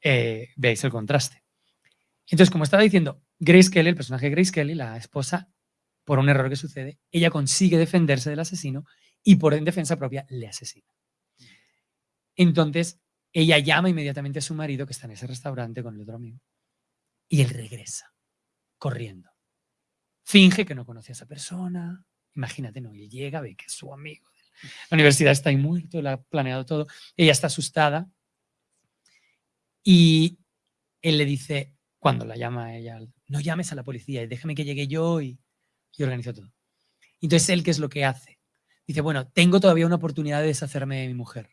Eh, veáis el contraste. Entonces, como estaba diciendo, Grace Kelly, el personaje de Grace Kelly, la esposa, por un error que sucede, ella consigue defenderse del asesino y por en defensa propia le asesina. Entonces, ella llama inmediatamente a su marido que está en ese restaurante con el otro amigo y él regresa corriendo. Finge que no conoce a esa persona. Imagínate, no, él llega, ve que es su amigo. La universidad está ahí muerto, ha planeado todo. Ella está asustada y él le dice, cuando la llama ella, no llames a la policía, déjame que llegue yo y, y organizo todo. Entonces, él, ¿qué es lo que hace? Dice, bueno, tengo todavía una oportunidad de deshacerme de mi mujer.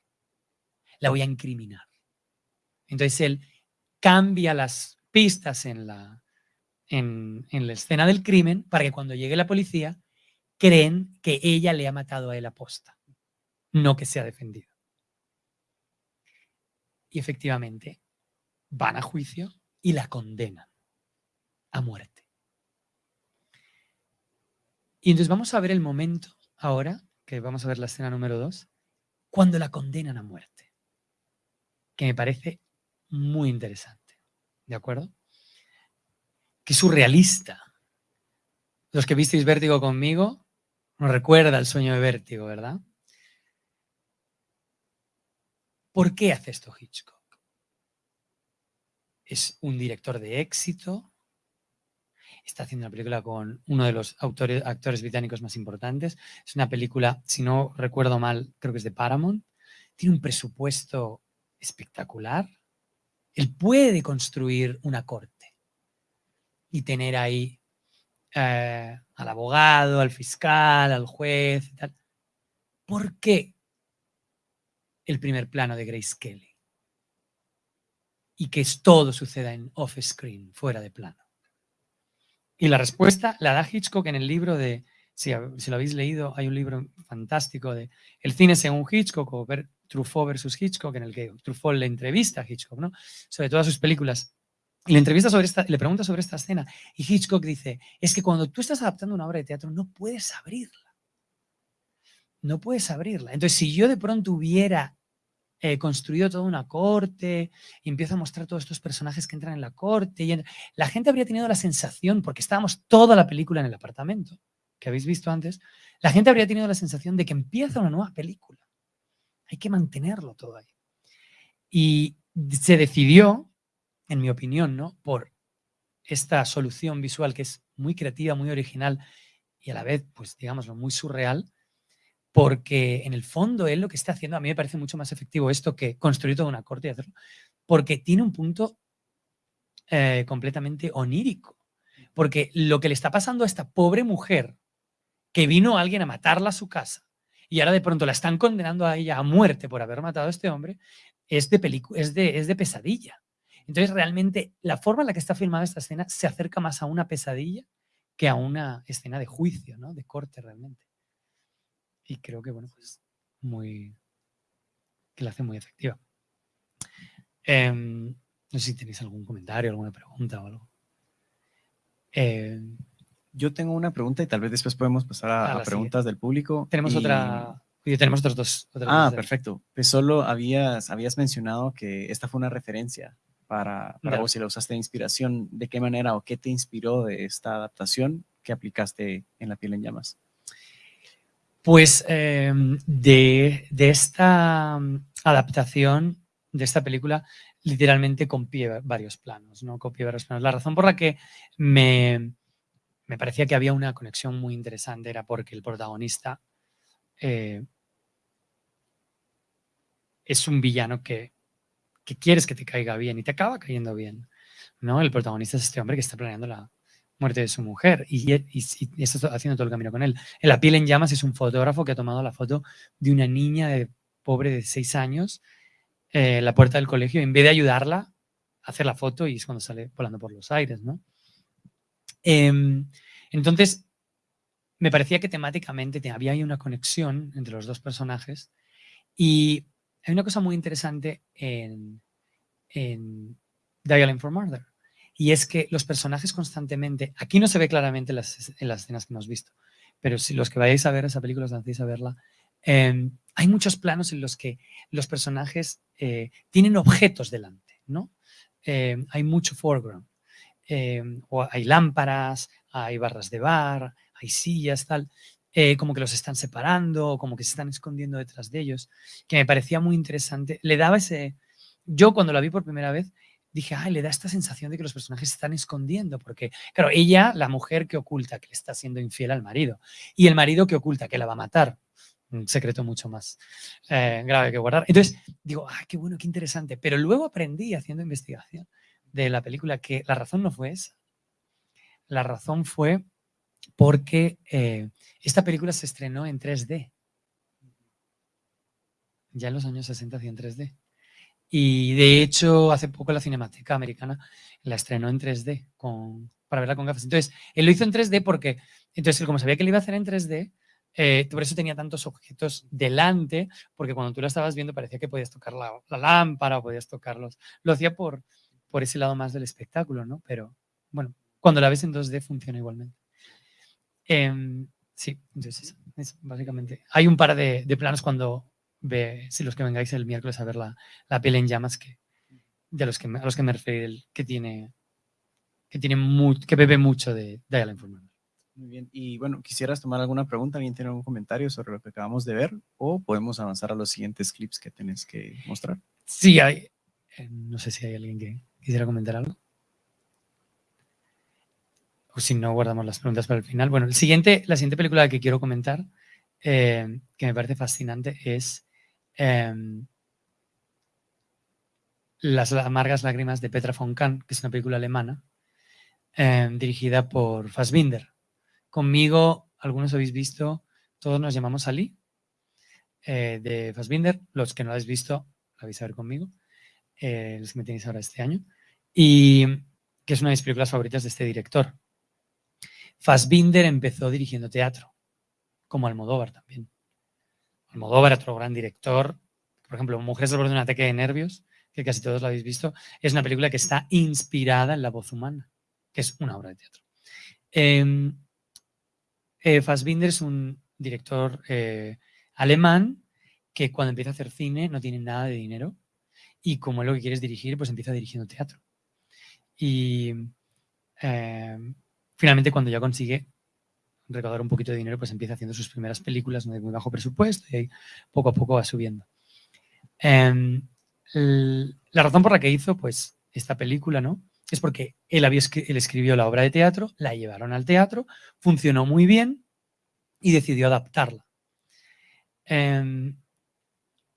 La voy a incriminar. Entonces, él cambia las pistas en la, en, la escena del crimen para que cuando llegue la policía creen que ella le ha matado a él aposta, no que se ha defendido. Y efectivamente, van a juicio y la condenan a muerte. Y entonces vamos a ver el momento ahora, que vamos a ver la escena número dos, cuando la condenan a muerte, que me parece muy interesante, ¿de acuerdo? Que surrealista. Los que visteis Vértigo conmigo, nos recuerda el sueño de Vértigo, ¿verdad? ¿Por qué hace esto Hitchcock? es un director de éxito, está haciendo una película con uno de los actores británicos más importantes. Es una película, si no recuerdo mal, creo que es de Paramount. Tiene un presupuesto espectacular. Él puede construir una corte y tener ahí eh, al abogado, al fiscal, al juez y tal. ¿Por qué el primer plano de Grace Kelly? y que todo suceda en off-screen, fuera de plano? Y la respuesta la da Hitchcock en el libro de, si, lo habéis leído, hay un libro fantástico de El cine según Hitchcock o Truffaut versus Hitchcock, en el que Truffaut le entrevista a Hitchcock, ¿no? Sobre todas sus películas. Y le entrevista sobre esta, le pregunta sobre esta escena. Y Hitchcock dice, es que cuando tú estás adaptando una obra de teatro no puedes abrirla. No puedes abrirla. Entonces, si yo de pronto hubiera eh, construido toda una corte y empieza a mostrar todos estos personajes que entran en la corte. Y La gente habría tenido la sensación, porque estábamos toda la película en el apartamento, que habéis visto antes, la gente habría tenido la sensación de que empieza una nueva película. Hay que mantenerlo todo ahí. Y se decidió, en mi opinión, ¿no? por esta solución visual que es muy creativa, muy original y a la vez, pues digámoslo, muy surreal, porque en el fondo él lo que está haciendo, a mí me parece mucho más efectivo esto que construir toda una corte y hacerlo, porque tiene un punto eh, completamente onírico. Porque lo que le está pasando a esta pobre mujer, que vino alguien a matarla a su casa, y ahora de pronto la están condenando a ella a muerte por haber matado a este hombre, es de, es de, es de pesadilla. Entonces, realmente, la forma en la que está filmada esta escena se acerca más a una pesadilla que a una escena de juicio, ¿no? De corte, realmente. Y creo que, bueno, pues, muy... que la hace muy efectiva. Em, no sé si tenéis algún comentario, alguna pregunta o algo. Em, yo tengo una pregunta y tal vez después podemos pasar a, preguntas del público. Tenemos otra y tenemos otros dos. ah, perfecto. Pues solo habías, habías mencionado que esta fue una referencia para, para vos y la usaste de inspiración. ¿De qué manera o qué te inspiró de esta adaptación que aplicaste en La piel en llamas? Pues em, de, de, esta mm, adaptación de esta película, literalmente copié varios planos, ¿no? Copié varios planos. La razón por la que me, me parecía que había una conexión muy interesante era porque el protagonista eh, es un villano que, quieres que te caiga bien y te acaba cayendo bien. ¿no? El protagonista es este hombre que está planeando la muerte de su mujer y, está haciendo todo el camino con él. En La piel en llamas es un fotógrafo que ha tomado la foto de una niña de, pobre de seis años eh, en la puerta del colegio. En vez de ayudarla hacer la foto y es cuando sale volando por los aires. ¿no? Em, entonces, me parecía que temáticamente había ahí una conexión entre los dos personajes y hay una cosa muy interesante en, en Dialing for Murder y es que los personajes constantemente, aquí no se ve claramente en las, escenas que hemos visto, pero si los que vayáis a ver esa película, os hacéis a verla, em, hay muchos planos en los que los personajes eh, tienen objetos delante, ¿no? Em, hay mucho foreground. Em, o hay lámparas, hay barras de bar, hay sillas, tal, eh, como que los están separando, como que se están escondiendo detrás de ellos, que me parecía muy interesante. Le daba ese... Yo cuando la vi por primera vez dije, ay, le da esta sensación de que los personajes se están escondiendo, porque, claro, ella, la mujer que oculta que le está siendo infiel al marido, y el marido que oculta que la va a matar, un secreto mucho más eh, grave que guardar. Entonces, digo, ay, qué bueno, qué interesante, pero luego aprendí haciendo investigación de la película que la razón no fue esa. La razón fue porque eh, esta película se estrenó en 3D. Ya en los años 60 hacía en 3D. Y de hecho, hace poco la Cinemateca Americana la estrenó en 3D con, para verla con gafas. Entonces, él lo hizo en 3D porque, entonces, como sabía que lo iba a hacer en 3D, eh, por eso tenía tantos objetos delante, porque cuando tú la estabas viendo parecía que podías tocar la, lámpara o podías tocarlos. Lo hacía por, por ese lado más del espectáculo, ¿no? Pero, bueno, cuando la ves en 2D funciona igualmente. Em, sí, entonces es, básicamente. Hay un par de, planos cuando ve, si los que vengáis el miércoles a ver la, la piel en llamas, que, de los que, a los que me refiero, que tiene, que tiene que bebe mucho de Dial Informer. Muy bien, y bueno, ¿quisieras tomar alguna pregunta? ¿Alguien tiene algún comentario sobre lo que acabamos de ver? ¿O podemos avanzar a los siguientes clips que tienes que mostrar? Sí, hay. Eh, no sé si hay alguien que quisiera comentar algo o si no, guardamos las preguntas para el final. Bueno, el siguiente, la siguiente película que quiero comentar, eh, que me parece fascinante, es em, Las amargas lágrimas de Petra von Kahn, que es una película alemana, em, dirigida por Fassbinder. Conmigo, algunos habéis visto, todos nos llamamos Ali, eh, de Fassbinder. Los que no lo habéis visto, la vais a ver conmigo, eh, los que tenéis ahora este año. Y que es una de mis películas favoritas de este director. Fassbinder empezó dirigiendo teatro, como Almodóvar también. Almodóvar, otro gran director, por ejemplo, Mujeres al borde de un ataque de nervios, que casi todos lo habéis visto, es una película que está inspirada en la voz humana, que es una obra de teatro. Em, eh, Fassbinder es un director eh, alemán que cuando empieza a hacer cine no tiene nada de dinero y como lo que quiere es dirigir, pues empieza dirigiendo teatro. Y em, finalmente cuando ya consigue recaudar un poquito de dinero, pues empieza haciendo sus primeras películas de muy bajo presupuesto y poco a poco va subiendo. Em, la razón por la que hizo pues esta película, ¿no? Es porque él, había, él escribió la obra de teatro, la llevaron al teatro, funcionó muy bien y decidió adaptarla. Em,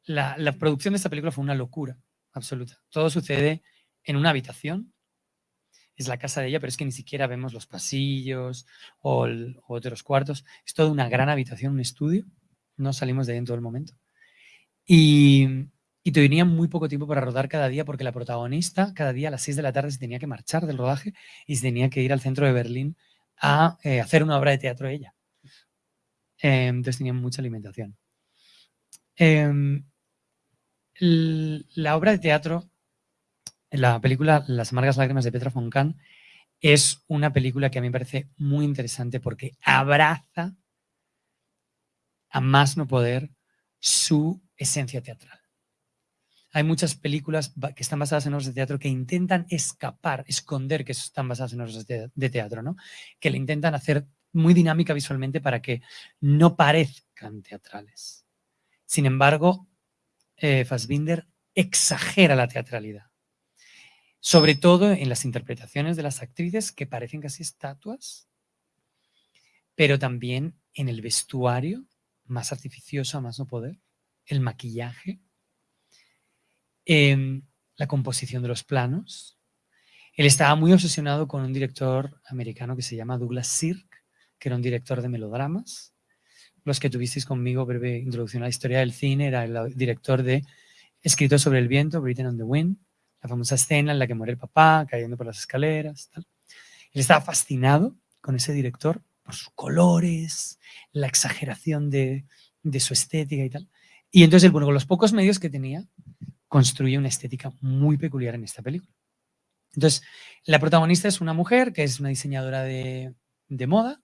la producción de esta película fue una locura absoluta. Todo sucede en una habitación es la casa de ella, pero es que ni siquiera vemos los pasillos o, otros cuartos. Es toda una gran habitación, un estudio. No salimos de ahí en todo el momento. Y, y tenían muy poco tiempo para rodar cada día porque la protagonista cada día a las 6 de la tarde se tenía que marchar del rodaje y se tenía que ir al centro de Berlín a eh, hacer una obra de teatro ella. Eh, entonces tenían mucha alimentación. Em, la obra de teatro, la película Las amargas lágrimas de Petra Kahn, es una película que a mí me parece muy interesante porque abraza a más no poder su esencia teatral. Hay muchas películas que están basadas en obras de teatro que intentan escapar, esconder que están basadas en obras de teatro, ¿no? Que le intentan hacer muy dinámica visualmente para que no parezcan teatrales. Sin embargo, eh, Fassbinder exagera la teatralidad. Sobre todo en las interpretaciones de las actrices que parecen casi estatuas, pero también en el vestuario, más artificioso, más no poder, el maquillaje, Em, la composición de los planos. Él estaba muy obsesionado con un director americano que se llama Douglas Sirk, que era un director de melodramas. Los que tuvisteis conmigo, breve introducción a la historia del cine, era el director de Escrito sobre el viento, Britain on the Wind, la famosa escena en la que muere el papá cayendo por las escaleras. Él estaba fascinado con ese director por sus colores, la exageración de, de su estética y tal. Y entonces, bueno, con los pocos medios que tenía, construye una estética muy peculiar en esta película. Entonces, la protagonista es una mujer que es una diseñadora de, moda,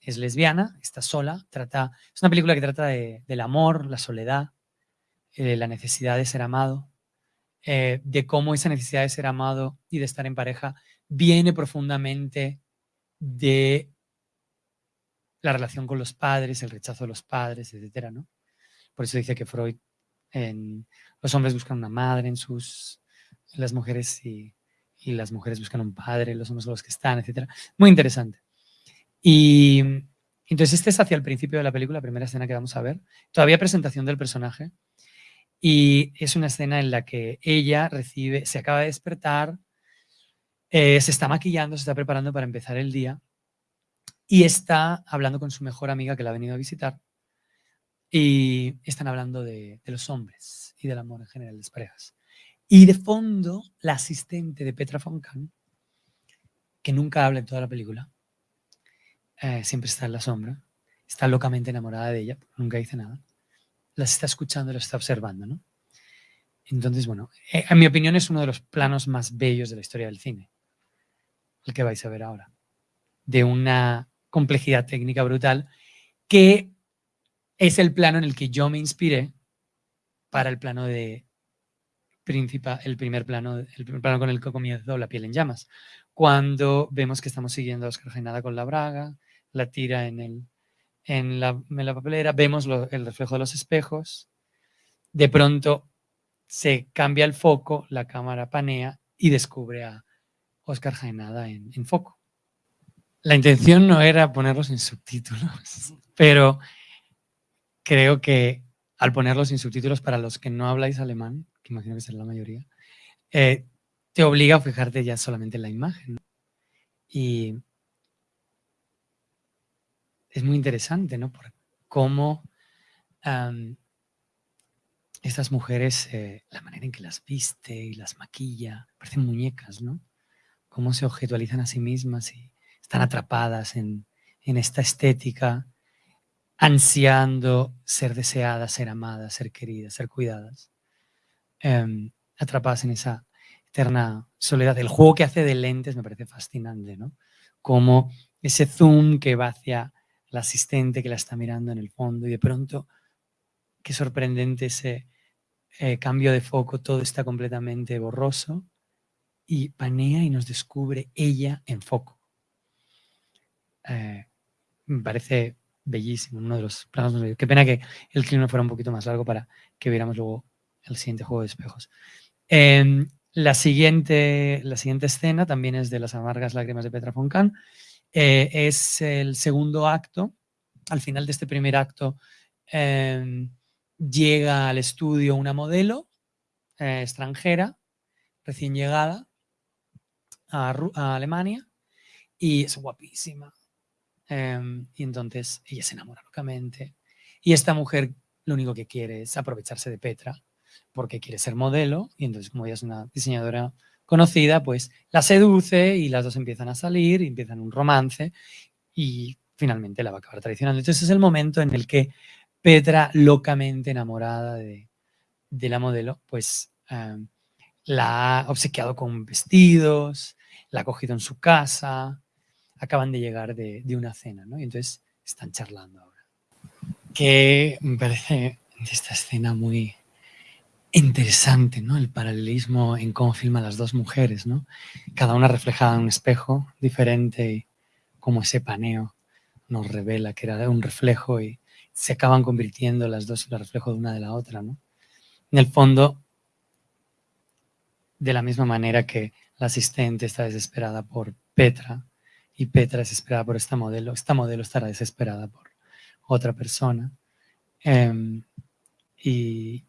es lesbiana, está sola, trata, es una película que trata del amor, la soledad, eh, la necesidad de ser amado, eh, de cómo esa necesidad de ser amado y de estar en pareja viene profundamente de la relación con los padres, el rechazo de los padres, etcétera, ¿no? Por eso dice que Freud en, los hombres buscan una madre en sus, las mujeres y, y, las mujeres buscan un padre, los hombres son los que están, etc. Muy interesante. Y entonces este es hacia el principio de la película, la primera escena que vamos a ver. Todavía presentación del personaje. Y es una escena en la que ella recibe, se acaba de despertar, eh, se está maquillando, se está preparando para empezar el día y está hablando con su mejor amiga que la ha venido a visitar y están hablando de, los hombres y del amor en general, de las parejas. Y de fondo, la asistente de Petra von Kahn, que nunca habla en toda la película, eh, siempre está en la sombra, está locamente enamorada de ella, nunca dice nada, las está escuchando, las está observando, ¿no? Entonces, bueno, eh, en mi opinión es uno de los planos más bellos de la historia del cine, el que vais a ver ahora, de una complejidad técnica brutal que es el plano en el que yo me inspiré para el plano de principal, el primer plano, el primer plano con el que comienzo La piel en llamas. Cuando vemos que estamos siguiendo a Oscar Jainada con la braga, la tira en, el, en, la, en la papelera, vemos el reflejo de los espejos, de pronto se cambia el foco, la cámara panea y descubre a Oscar Jainada en, en foco. La intención no era ponerlos en subtítulos, pero creo que al ponerlos sin subtítulos para los que no habláis alemán, que imagino que será la mayoría, eh, te obliga a fijarte ya solamente en la imagen. Y es muy interesante, ¿no? Por cómo estas mujeres, eh, la manera en que las viste y las maquilla, parecen muñecas, ¿no? Cómo se objetualizan a sí mismas y están atrapadas en, en esta estética ansiando ser deseadas, ser amadas, ser queridas, ser cuidadas, em, atrapadas en esa eterna soledad. El juego que hace de lentes me parece fascinante, ¿no? Como ese zoom que va hacia la asistente que la está mirando en el fondo y de pronto, qué sorprendente ese eh, cambio de foco, todo está completamente borroso y panea y nos descubre ella en foco. Eh, me parece bellísimo, uno de los planos Qué pena que el clima fuera un poquito más largo para que viéramos luego el siguiente juego de espejos. Em, la, siguiente, la siguiente escena también es de las amargas lágrimas de Petra Kahn. Eh, es el segundo acto. Al final de este primer acto em, llega al estudio una modelo eh, extranjera, recién llegada a, a Alemania, y es guapísima, Em, y entonces ella se enamora locamente. Y esta mujer lo único que quiere es aprovecharse de Petra porque quiere ser modelo y entonces como ella es una diseñadora conocida, pues la seduce y las dos empiezan a salir, y empiezan un romance y finalmente la va a acabar traicionando. Entonces es el momento en el que Petra, locamente enamorada de, la modelo, pues em, la ha obsequiado con vestidos, la ha cogido en su casa, acaban de llegar de, una cena, ¿no? Y entonces están charlando ahora. Que me parece esta escena muy interesante, ¿no? El paralelismo en cómo filman las dos mujeres, ¿no? Cada una reflejada en un espejo diferente y como ese paneo nos revela que era un reflejo y se acaban convirtiendo las dos en el reflejo de una de la otra, ¿no? En el fondo, de la misma manera que la asistente está desesperada por Petra y Petra es desesperada por esta modelo, esta modelo estará desesperada por otra persona. Em, y,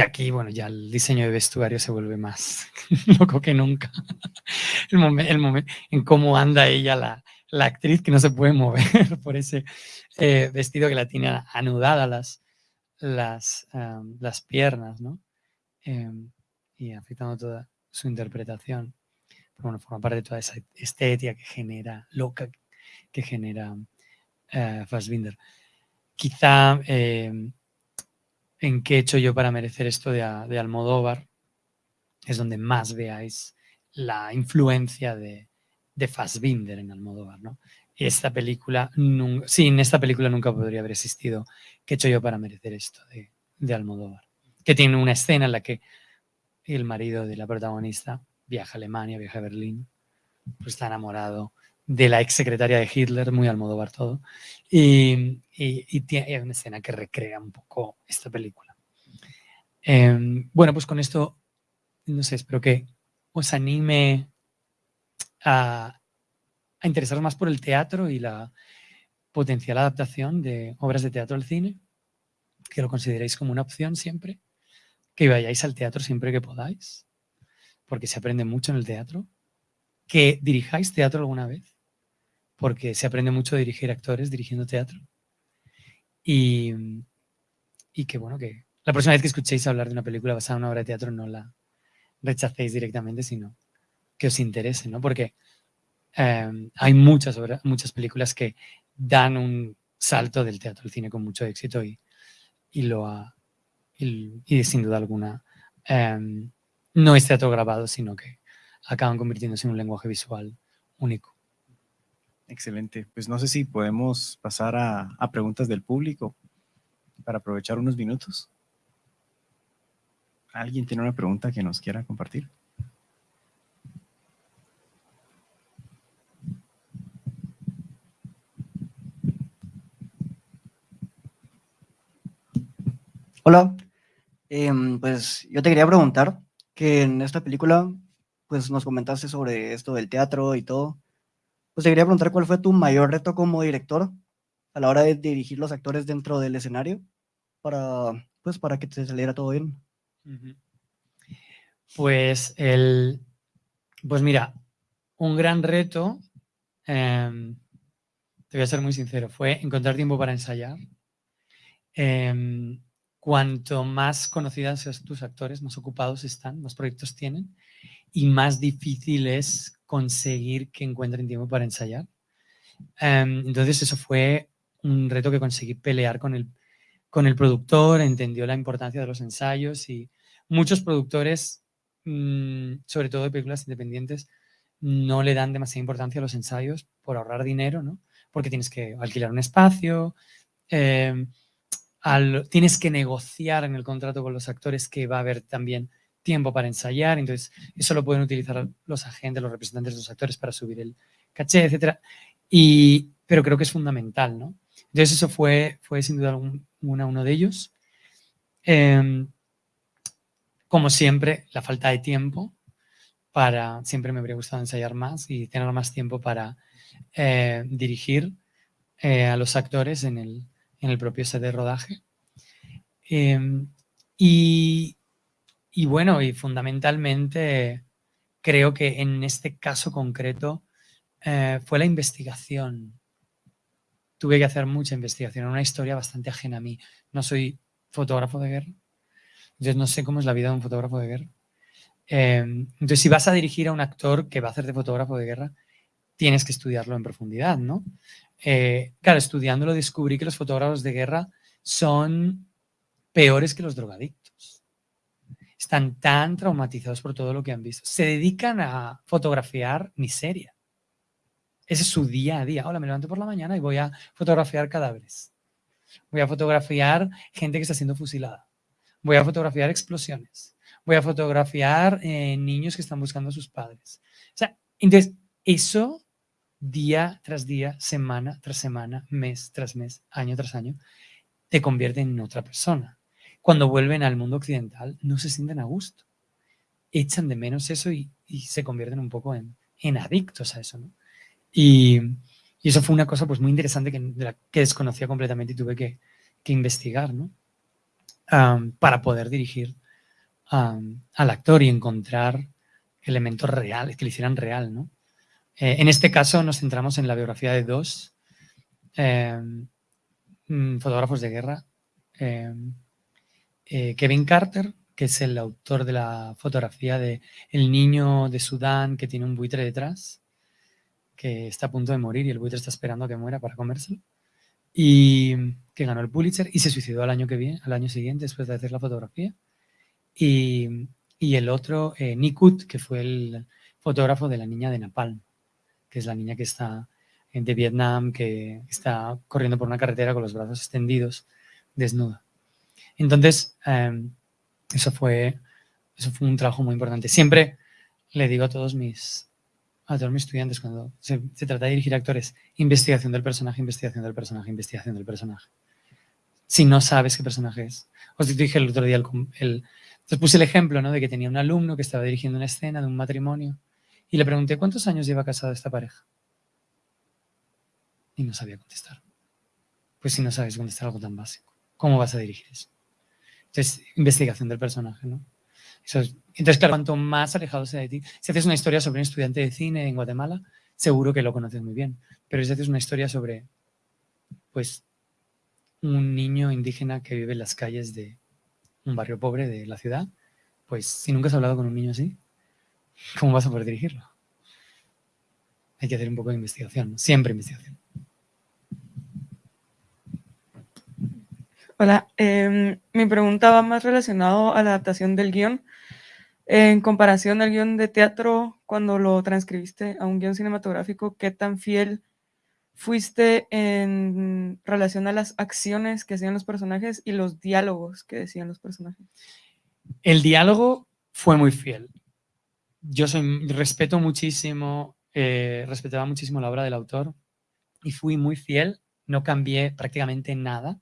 aquí, bueno, ya el diseño de vestuario se vuelve más loco que nunca. el momento en cómo anda ella, la, actriz que no se puede mover por ese eh, vestido que la tiene anudada las, las, em, las piernas, ¿no? Em, y afectando toda su interpretación. Pero bueno, forma parte de toda esa estética que genera, loca, que genera eh, Fassbinder. Quizá eh, en qué he hecho yo para merecer esto de, de, Almodóvar es donde más veáis la influencia de, de Fassbinder en Almodóvar, ¿no? Esta película, sin esta película nunca podría haber existido. ¿Qué he hecho yo para merecer esto de, de Almodóvar? Que tiene una escena en la que el marido de la protagonista viaja a Alemania, viaja a Berlín, pues está enamorado de la ex secretaria de Hitler, muy al modo todo, y, y, tiene una escena que recrea un poco esta película. Em, bueno, pues con esto, no sé, espero que os anime a, a interesaros más por el teatro y la potencial adaptación de obras de teatro al cine, que lo consideréis como una opción siempre, que vayáis al teatro siempre que podáis, porque se aprende mucho en el teatro, que dirijáis teatro alguna vez, porque se aprende mucho a dirigir actores dirigiendo teatro, y, y que bueno, que la próxima vez que escuchéis hablar de una película basada en una obra de teatro no la rechacéis directamente, sino que os interese, ¿no? Porque em, hay muchas, muchas películas que dan un salto del teatro al cine con mucho éxito y, y lo ha, y, sin duda alguna em, no es teatro grabado, sino que acaban convirtiéndose en un lenguaje visual único. Excelente. Pues no sé si podemos pasar a, preguntas del público para aprovechar unos minutos. ¿Alguien tiene una pregunta que nos quiera compartir? Hola, Em, pues yo te quería preguntar que en esta película, pues nos comentaste sobre esto del teatro y todo. Pues te quería preguntar cuál fue tu mayor reto como director a la hora de dirigir los actores dentro del escenario para, pues, para que te saliera todo bien. Pues el, pues mira, un gran reto, em, te voy a ser muy sincero, fue encontrar tiempo para ensayar. Em, cuanto más conocidas sean tus actores, más ocupados están, más proyectos tienen y más difícil es conseguir que encuentren tiempo para ensayar. Em, entonces eso fue un reto que conseguí pelear con el, con el productor, entendió la importancia de los ensayos y muchos productores, mm, sobre todo de películas independientes, no le dan demasiada importancia a los ensayos por ahorrar dinero, ¿no? Porque tienes que alquilar un espacio, eh, tienes que negociar en el contrato con los actores que va a haber también tiempo para ensayar, entonces eso lo pueden utilizar los agentes, los representantes de los actores para subir el caché, etc. Y, pero creo que es fundamental, ¿no? Entonces eso fue, fue sin duda alguna uno de ellos. Em, como siempre, la falta de tiempo para, siempre me habría gustado ensayar más y tener más tiempo para eh, dirigir eh, a los actores en el, en el propio set de rodaje. Em, y, bueno, y fundamentalmente creo que en este caso concreto eh, fue la investigación. Tuve que hacer mucha investigación, una historia bastante ajena a mí. No soy fotógrafo de guerra, Entonces no sé cómo es la vida de un fotógrafo de guerra. Em, entonces, si vas a dirigir a un actor que va a hacer de fotógrafo de guerra, tienes que estudiarlo en profundidad, ¿no? Eh, claro, estudiándolo descubrí que los fotógrafos de guerra son peores que los drogadictos. Están tan traumatizados por todo lo que han visto. Se dedican a fotografiar miseria. Ese es su día a día. Hola, me levanto por la mañana y voy a fotografiar cadáveres. Voy a fotografiar gente que está siendo fusilada. Voy a fotografiar explosiones. Voy a fotografiar eh, niños que están buscando a sus padres. O sea, entonces, eso día tras día, semana tras semana, mes tras mes, año tras año, te convierte en otra persona. Cuando vuelven al mundo occidental, no se sienten a gusto. Echan de menos eso y, se convierten un poco en, adictos a eso. Y, eso fue una cosa pues, muy interesante que, que desconocía completamente y tuve que, investigar ¿no? para poder dirigir al actor y encontrar elementos reales, que le hicieran real. ¿no? Eh, en este caso nos centramos en la biografía de dos eh, fotógrafos de guerra. Eh, Kevin Carter, que es el autor de la fotografía de El niño de Sudán que tiene un buitre detrás, que está a punto de morir y el buitre está esperando a que muera para comérselo, y que ganó el Pulitzer y se suicidó al año, que viene, al año siguiente después de hacer la fotografía. Y, el otro, Nikut, que fue el fotógrafo de la niña de Napalm que es la niña que está de Vietnam, que está corriendo por una carretera con los brazos extendidos, desnuda. Entonces, em, eso, fue, eso fue un trabajo muy importante. Siempre le digo a todos mis, a estudiantes cuando se, trata de dirigir actores, investigación del personaje, investigación del personaje, investigación del personaje. Si no sabes qué personaje es. Os dije el otro día, el, el puse el ejemplo ¿no? de que tenía un alumno que estaba dirigiendo una escena de un matrimonio y le pregunté, ¿cuántos años lleva casada esta pareja? Y no sabía contestar. Pues si no sabes contestar algo tan básico, ¿cómo vas a dirigir eso? Entonces, investigación del personaje, ¿no? entonces, claro, cuanto más alejado sea de ti, si haces una historia sobre un estudiante de cine en Guatemala, seguro que lo conoces muy bien. Pero si haces una historia sobre, pues, un niño indígena que vive en las calles de un barrio pobre de la ciudad, pues si nunca has hablado con un niño así, ¿cómo vas a poder dirigirlo? Hay que hacer un poco de investigación, siempre investigación. Hola, em, mi pregunta va más relacionado a la adaptación del guion. En comparación al guion de teatro, cuando lo transcribiste a un guion cinematográfico, ¿qué tan fiel fuiste en relación a las acciones que hacían los personajes y los diálogos que decían los personajes? El diálogo fue muy fiel yo soy, respeto muchísimo, eh, respetaba muchísimo la obra del autor y fui muy fiel, no cambié prácticamente nada.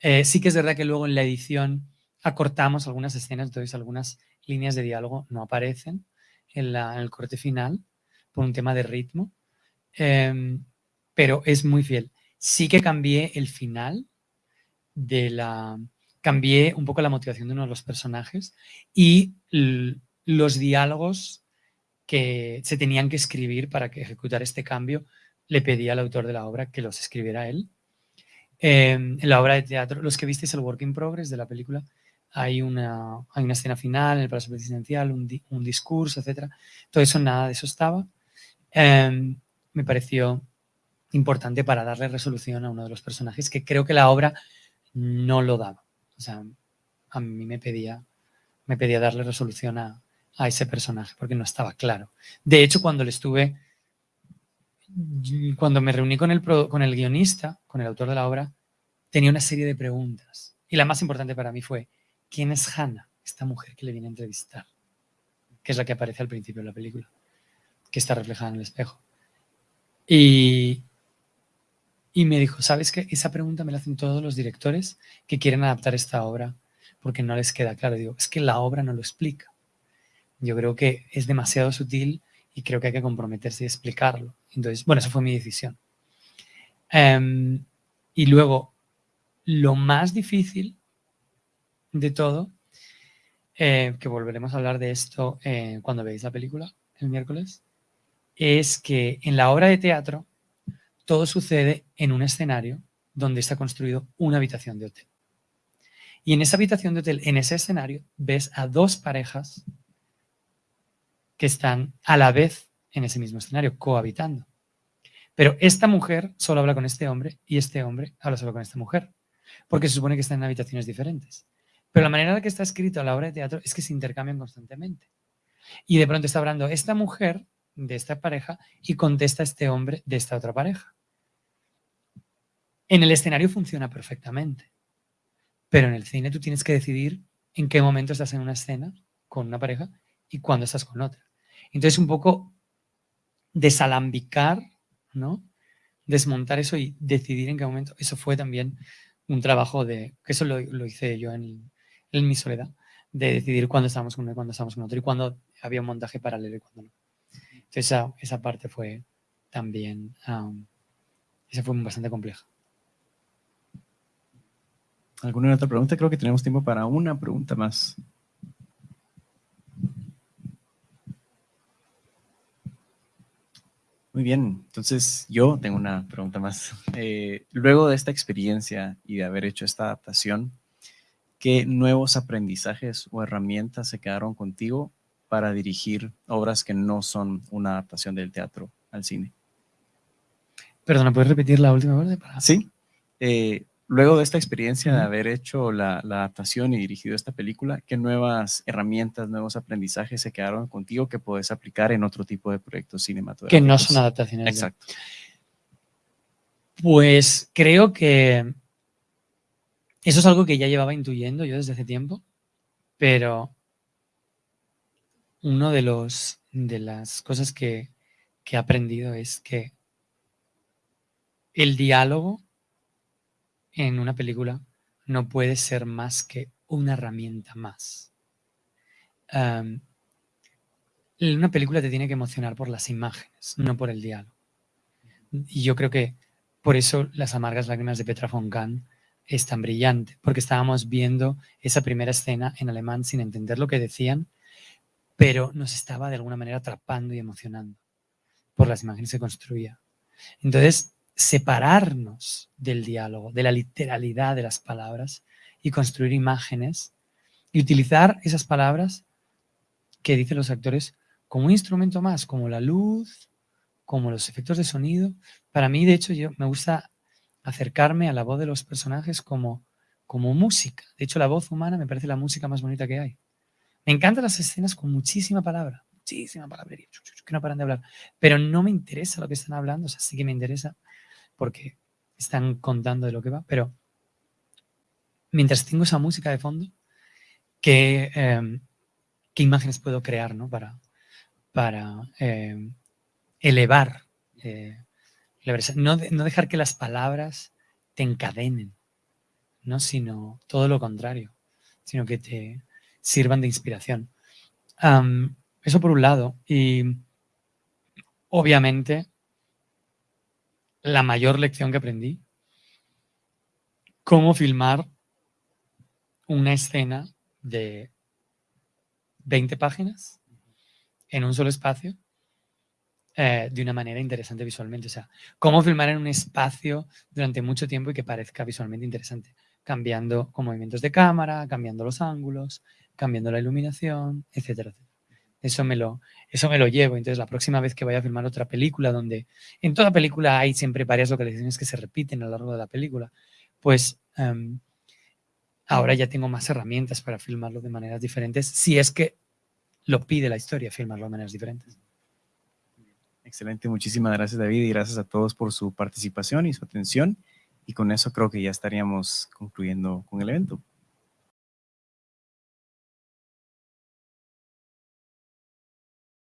Eh, sí que es verdad que luego en la edición acortamos algunas escenas, entonces algunas líneas de diálogo no aparecen en, el corte final por un tema de ritmo, em, pero es muy fiel. Sí que cambié el final de la... Cambié un poco la motivación de uno de los personajes y los diálogos que se tenían que escribir para que ejecutar este cambio, le pedí al autor de la obra que los escribiera él. Em, en la obra de teatro, los que visteis el work in progress de la película, hay una, hay una escena final el Palacio Presidencial, un, discurso, etc. Todo eso, nada de eso estaba. Em, me pareció importante para darle resolución a uno de los personajes que creo que la obra no lo daba. O sea, a mí me pedía, me pedía darle resolución a, a ese personaje porque no estaba claro. De hecho, cuando le estuve, cuando me reuní con el, con el guionista, con el autor de la obra, tenía una serie de preguntas. Y la más importante para mí fue, ¿quién es Hannah, esta mujer que le viene a entrevistar? Que es la que aparece al principio de la película, que está reflejada en el espejo. Y, y me dijo, ¿sabes qué? Esa pregunta me la hacen todos los directores que quieren adaptar esta obra porque no les queda claro. digo, es que la obra no lo explica. Yo creo que es demasiado sutil y creo que hay que comprometerse y explicarlo. Entonces, bueno, esa fue mi decisión. Em, y luego, lo más difícil de todo, eh, que volveremos a hablar de esto eh, cuando veáis la película el miércoles, es que en la obra de teatro todo sucede en un escenario donde está construido una habitación de hotel. Y en esa habitación de hotel, en ese escenario, ves a dos parejas que están a la vez en ese mismo escenario, cohabitando. Pero esta mujer solo habla con este hombre y este hombre habla solo con esta mujer, porque se supone que están en habitaciones diferentes. Pero la manera en la que está escrito la obra de teatro es que se intercambian constantemente. Y de pronto está hablando esta mujer de esta pareja y contesta este hombre de esta otra pareja. En el escenario funciona perfectamente, pero en el cine tú tienes que decidir en qué momento estás en una escena con una pareja y cuándo estás con otra. Entonces un poco desalambicar, ¿no? Desmontar eso y decidir en qué momento. Eso fue también un trabajo de, que eso lo, hice yo en, mi soledad, de decidir cuándo estábamos con uno y cuándo estábamos con otro y cuándo había un montaje paralelo y cuándo no. Entonces esa, parte fue también, esa fue bastante compleja. ¿Alguna otra pregunta? Creo que tenemos tiempo para una pregunta más. Muy bien, entonces yo tengo una pregunta más. Eh, luego de esta experiencia y de haber hecho esta adaptación, ¿qué nuevos aprendizajes o herramientas se quedaron contigo para dirigir obras que no son una adaptación del teatro al cine? Perdona, ¿puedes repetir la última parte? Sí. Eh, Luego de esta experiencia de haber hecho la, adaptación y dirigido esta película, ¿qué nuevas herramientas, nuevos aprendizajes se quedaron contigo que puedes aplicar en otro tipo de proyectos cinematográficos? Que no son adaptaciones. Exacto. Pues creo que eso es algo que ya llevaba intuyendo yo desde hace tiempo, pero uno de los de las cosas que, que he aprendido es que el diálogo en una película no puede ser más que una herramienta más. una película te tiene que emocionar por las imágenes, no por el diálogo. Y yo creo que por eso Las amargas lágrimas de Petra von Kahn es tan brillante, porque estábamos viendo esa primera escena en alemán sin entender lo que decían, pero nos estaba de alguna manera atrapando y emocionando por las imágenes que construía. Entonces, separarnos del diálogo, de la literalidad de las palabras y construir imágenes y utilizar esas palabras que dicen los actores como un instrumento más, como la luz, como los efectos de sonido. Para mí, de hecho, yo me gusta acercarme a la voz de los personajes como, como música. De hecho, la voz humana me parece la música más bonita que hay. Me encantan las escenas con muchísima palabra, muchísima palabrería, que no paran de hablar, pero no me interesa lo que están hablando, o sea, sí que me interesa porque están contando de lo que va, pero mientras tengo esa música de fondo, ¿qué, em, qué imágenes puedo crear ¿no? para, para em, elevar eh, no, no, dejar que las palabras te encadenen, ¿no? sino todo lo contrario, sino que te sirvan de inspiración. eso por un lado. Y obviamente la mayor lección que aprendí. Cómo filmar una escena de 20 páginas en un solo espacio eh, de una manera interesante visualmente. O sea, cómo filmar en un espacio durante mucho tiempo y que parezca visualmente interesante. Cambiando con movimientos de cámara, cambiando los ángulos, cambiando la iluminación, etcétera, etcétera. Eso me, lo, eso me lo llevo. Entonces, la próxima vez que vaya a filmar otra película, donde en toda película hay siempre varias localizaciones que se repiten a lo largo de la película, pues em, ahora ya tengo más herramientas para filmarlo de maneras diferentes, si es que lo pide la historia, filmarlo de maneras diferentes. Excelente, muchísimas gracias David y gracias a todos por su participación y su atención. Y con eso creo que ya estaríamos concluyendo con el evento.